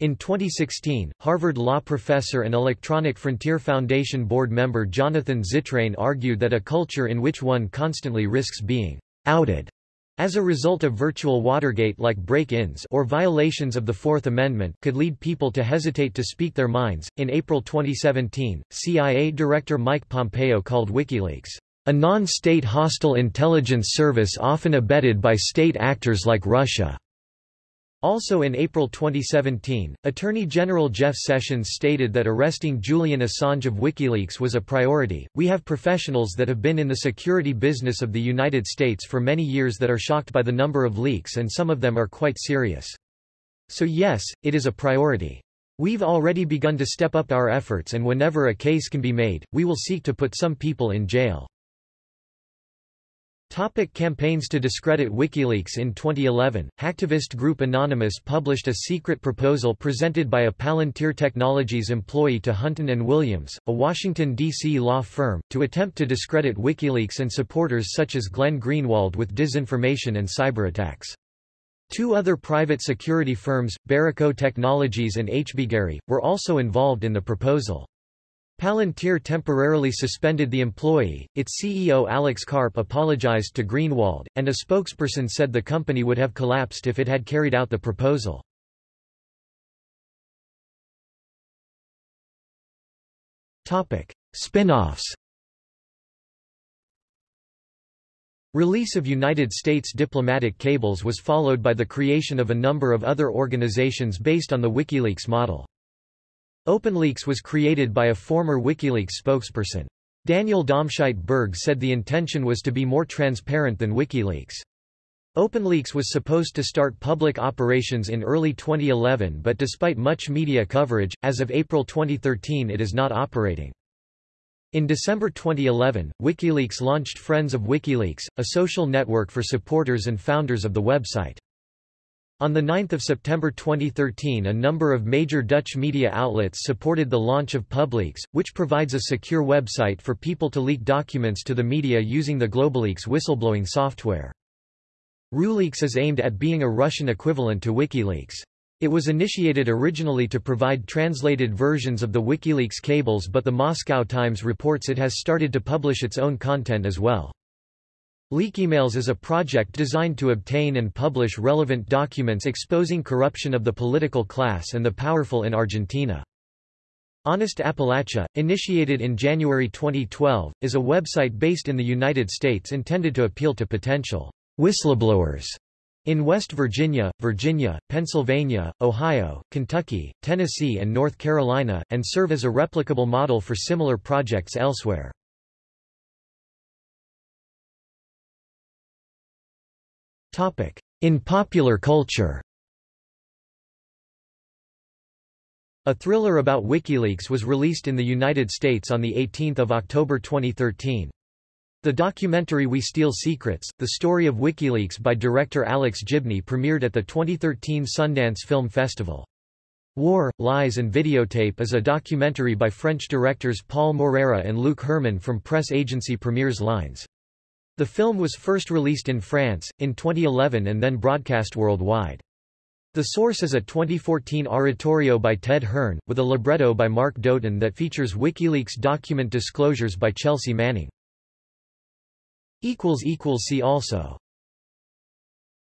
In 2016, Harvard law professor and Electronic Frontier Foundation board member Jonathan Zittrain argued that a culture in which one constantly risks being outed as a result of virtual Watergate-like break-ins or violations of the Fourth Amendment could lead people to hesitate to speak their minds. In April 2017, CIA Director Mike Pompeo called WikiLeaks a non-state hostile intelligence service often abetted by state actors like Russia. Also in April 2017, Attorney General Jeff Sessions stated that arresting Julian Assange of WikiLeaks was a priority. We have professionals that have been in the security business of the United States for many years that are shocked by the number of leaks and some of them are quite serious. So yes, it is a priority. We've already begun to step up our efforts and whenever a case can be made, we will seek to put some people in jail. Topic campaigns To discredit WikiLeaks In 2011, hacktivist group Anonymous published a secret proposal presented by a Palantir Technologies employee to Hunton & Williams, a Washington, D.C. law firm, to attempt to discredit WikiLeaks and supporters such as Glenn Greenwald with disinformation and cyberattacks. Two other private security firms, Berico Technologies and HBGary, were also involved in the proposal. Palantir temporarily suspended the employee, its CEO Alex Karp apologized to Greenwald, and a spokesperson said the company would have collapsed if it had carried out the proposal. Spin-offs Release of United States diplomatic cables was followed by the creation of a number of other organizations based on the WikiLeaks model. OpenLeaks was created by a former WikiLeaks spokesperson. Daniel Domscheit-Berg said the intention was to be more transparent than WikiLeaks. OpenLeaks was supposed to start public operations in early 2011 but despite much media coverage, as of April 2013 it is not operating. In December 2011, WikiLeaks launched Friends of WikiLeaks, a social network for supporters and founders of the website. On 9 September 2013 a number of major Dutch media outlets supported the launch of Publeaks, which provides a secure website for people to leak documents to the media using the GlobaLeaks whistleblowing software. RuLeaks is aimed at being a Russian equivalent to WikiLeaks. It was initiated originally to provide translated versions of the WikiLeaks cables but the Moscow Times reports it has started to publish its own content as well. Leakymails is a project designed to obtain and publish relevant documents exposing corruption of the political class and the powerful in Argentina. Honest Appalachia, initiated in January 2012, is a website based in the United States intended to appeal to potential whistleblowers in West Virginia, Virginia, Pennsylvania, Ohio, Kentucky, Tennessee and North Carolina, and serve as a replicable model for similar projects elsewhere. In popular culture A thriller about WikiLeaks was released in the United States on 18 October 2013. The documentary We Steal Secrets, the story of WikiLeaks by director Alex Gibney premiered at the 2013 Sundance Film Festival. War, Lies and Videotape is a documentary by French directors Paul Moreira and Luc Hermann from press agency Premiers Lines. The film was first released in France, in 2011 and then broadcast worldwide. The source is a 2014 oratorio by Ted Hearne, with a libretto by Mark Doten that features WikiLeaks document disclosures by Chelsea Manning. See also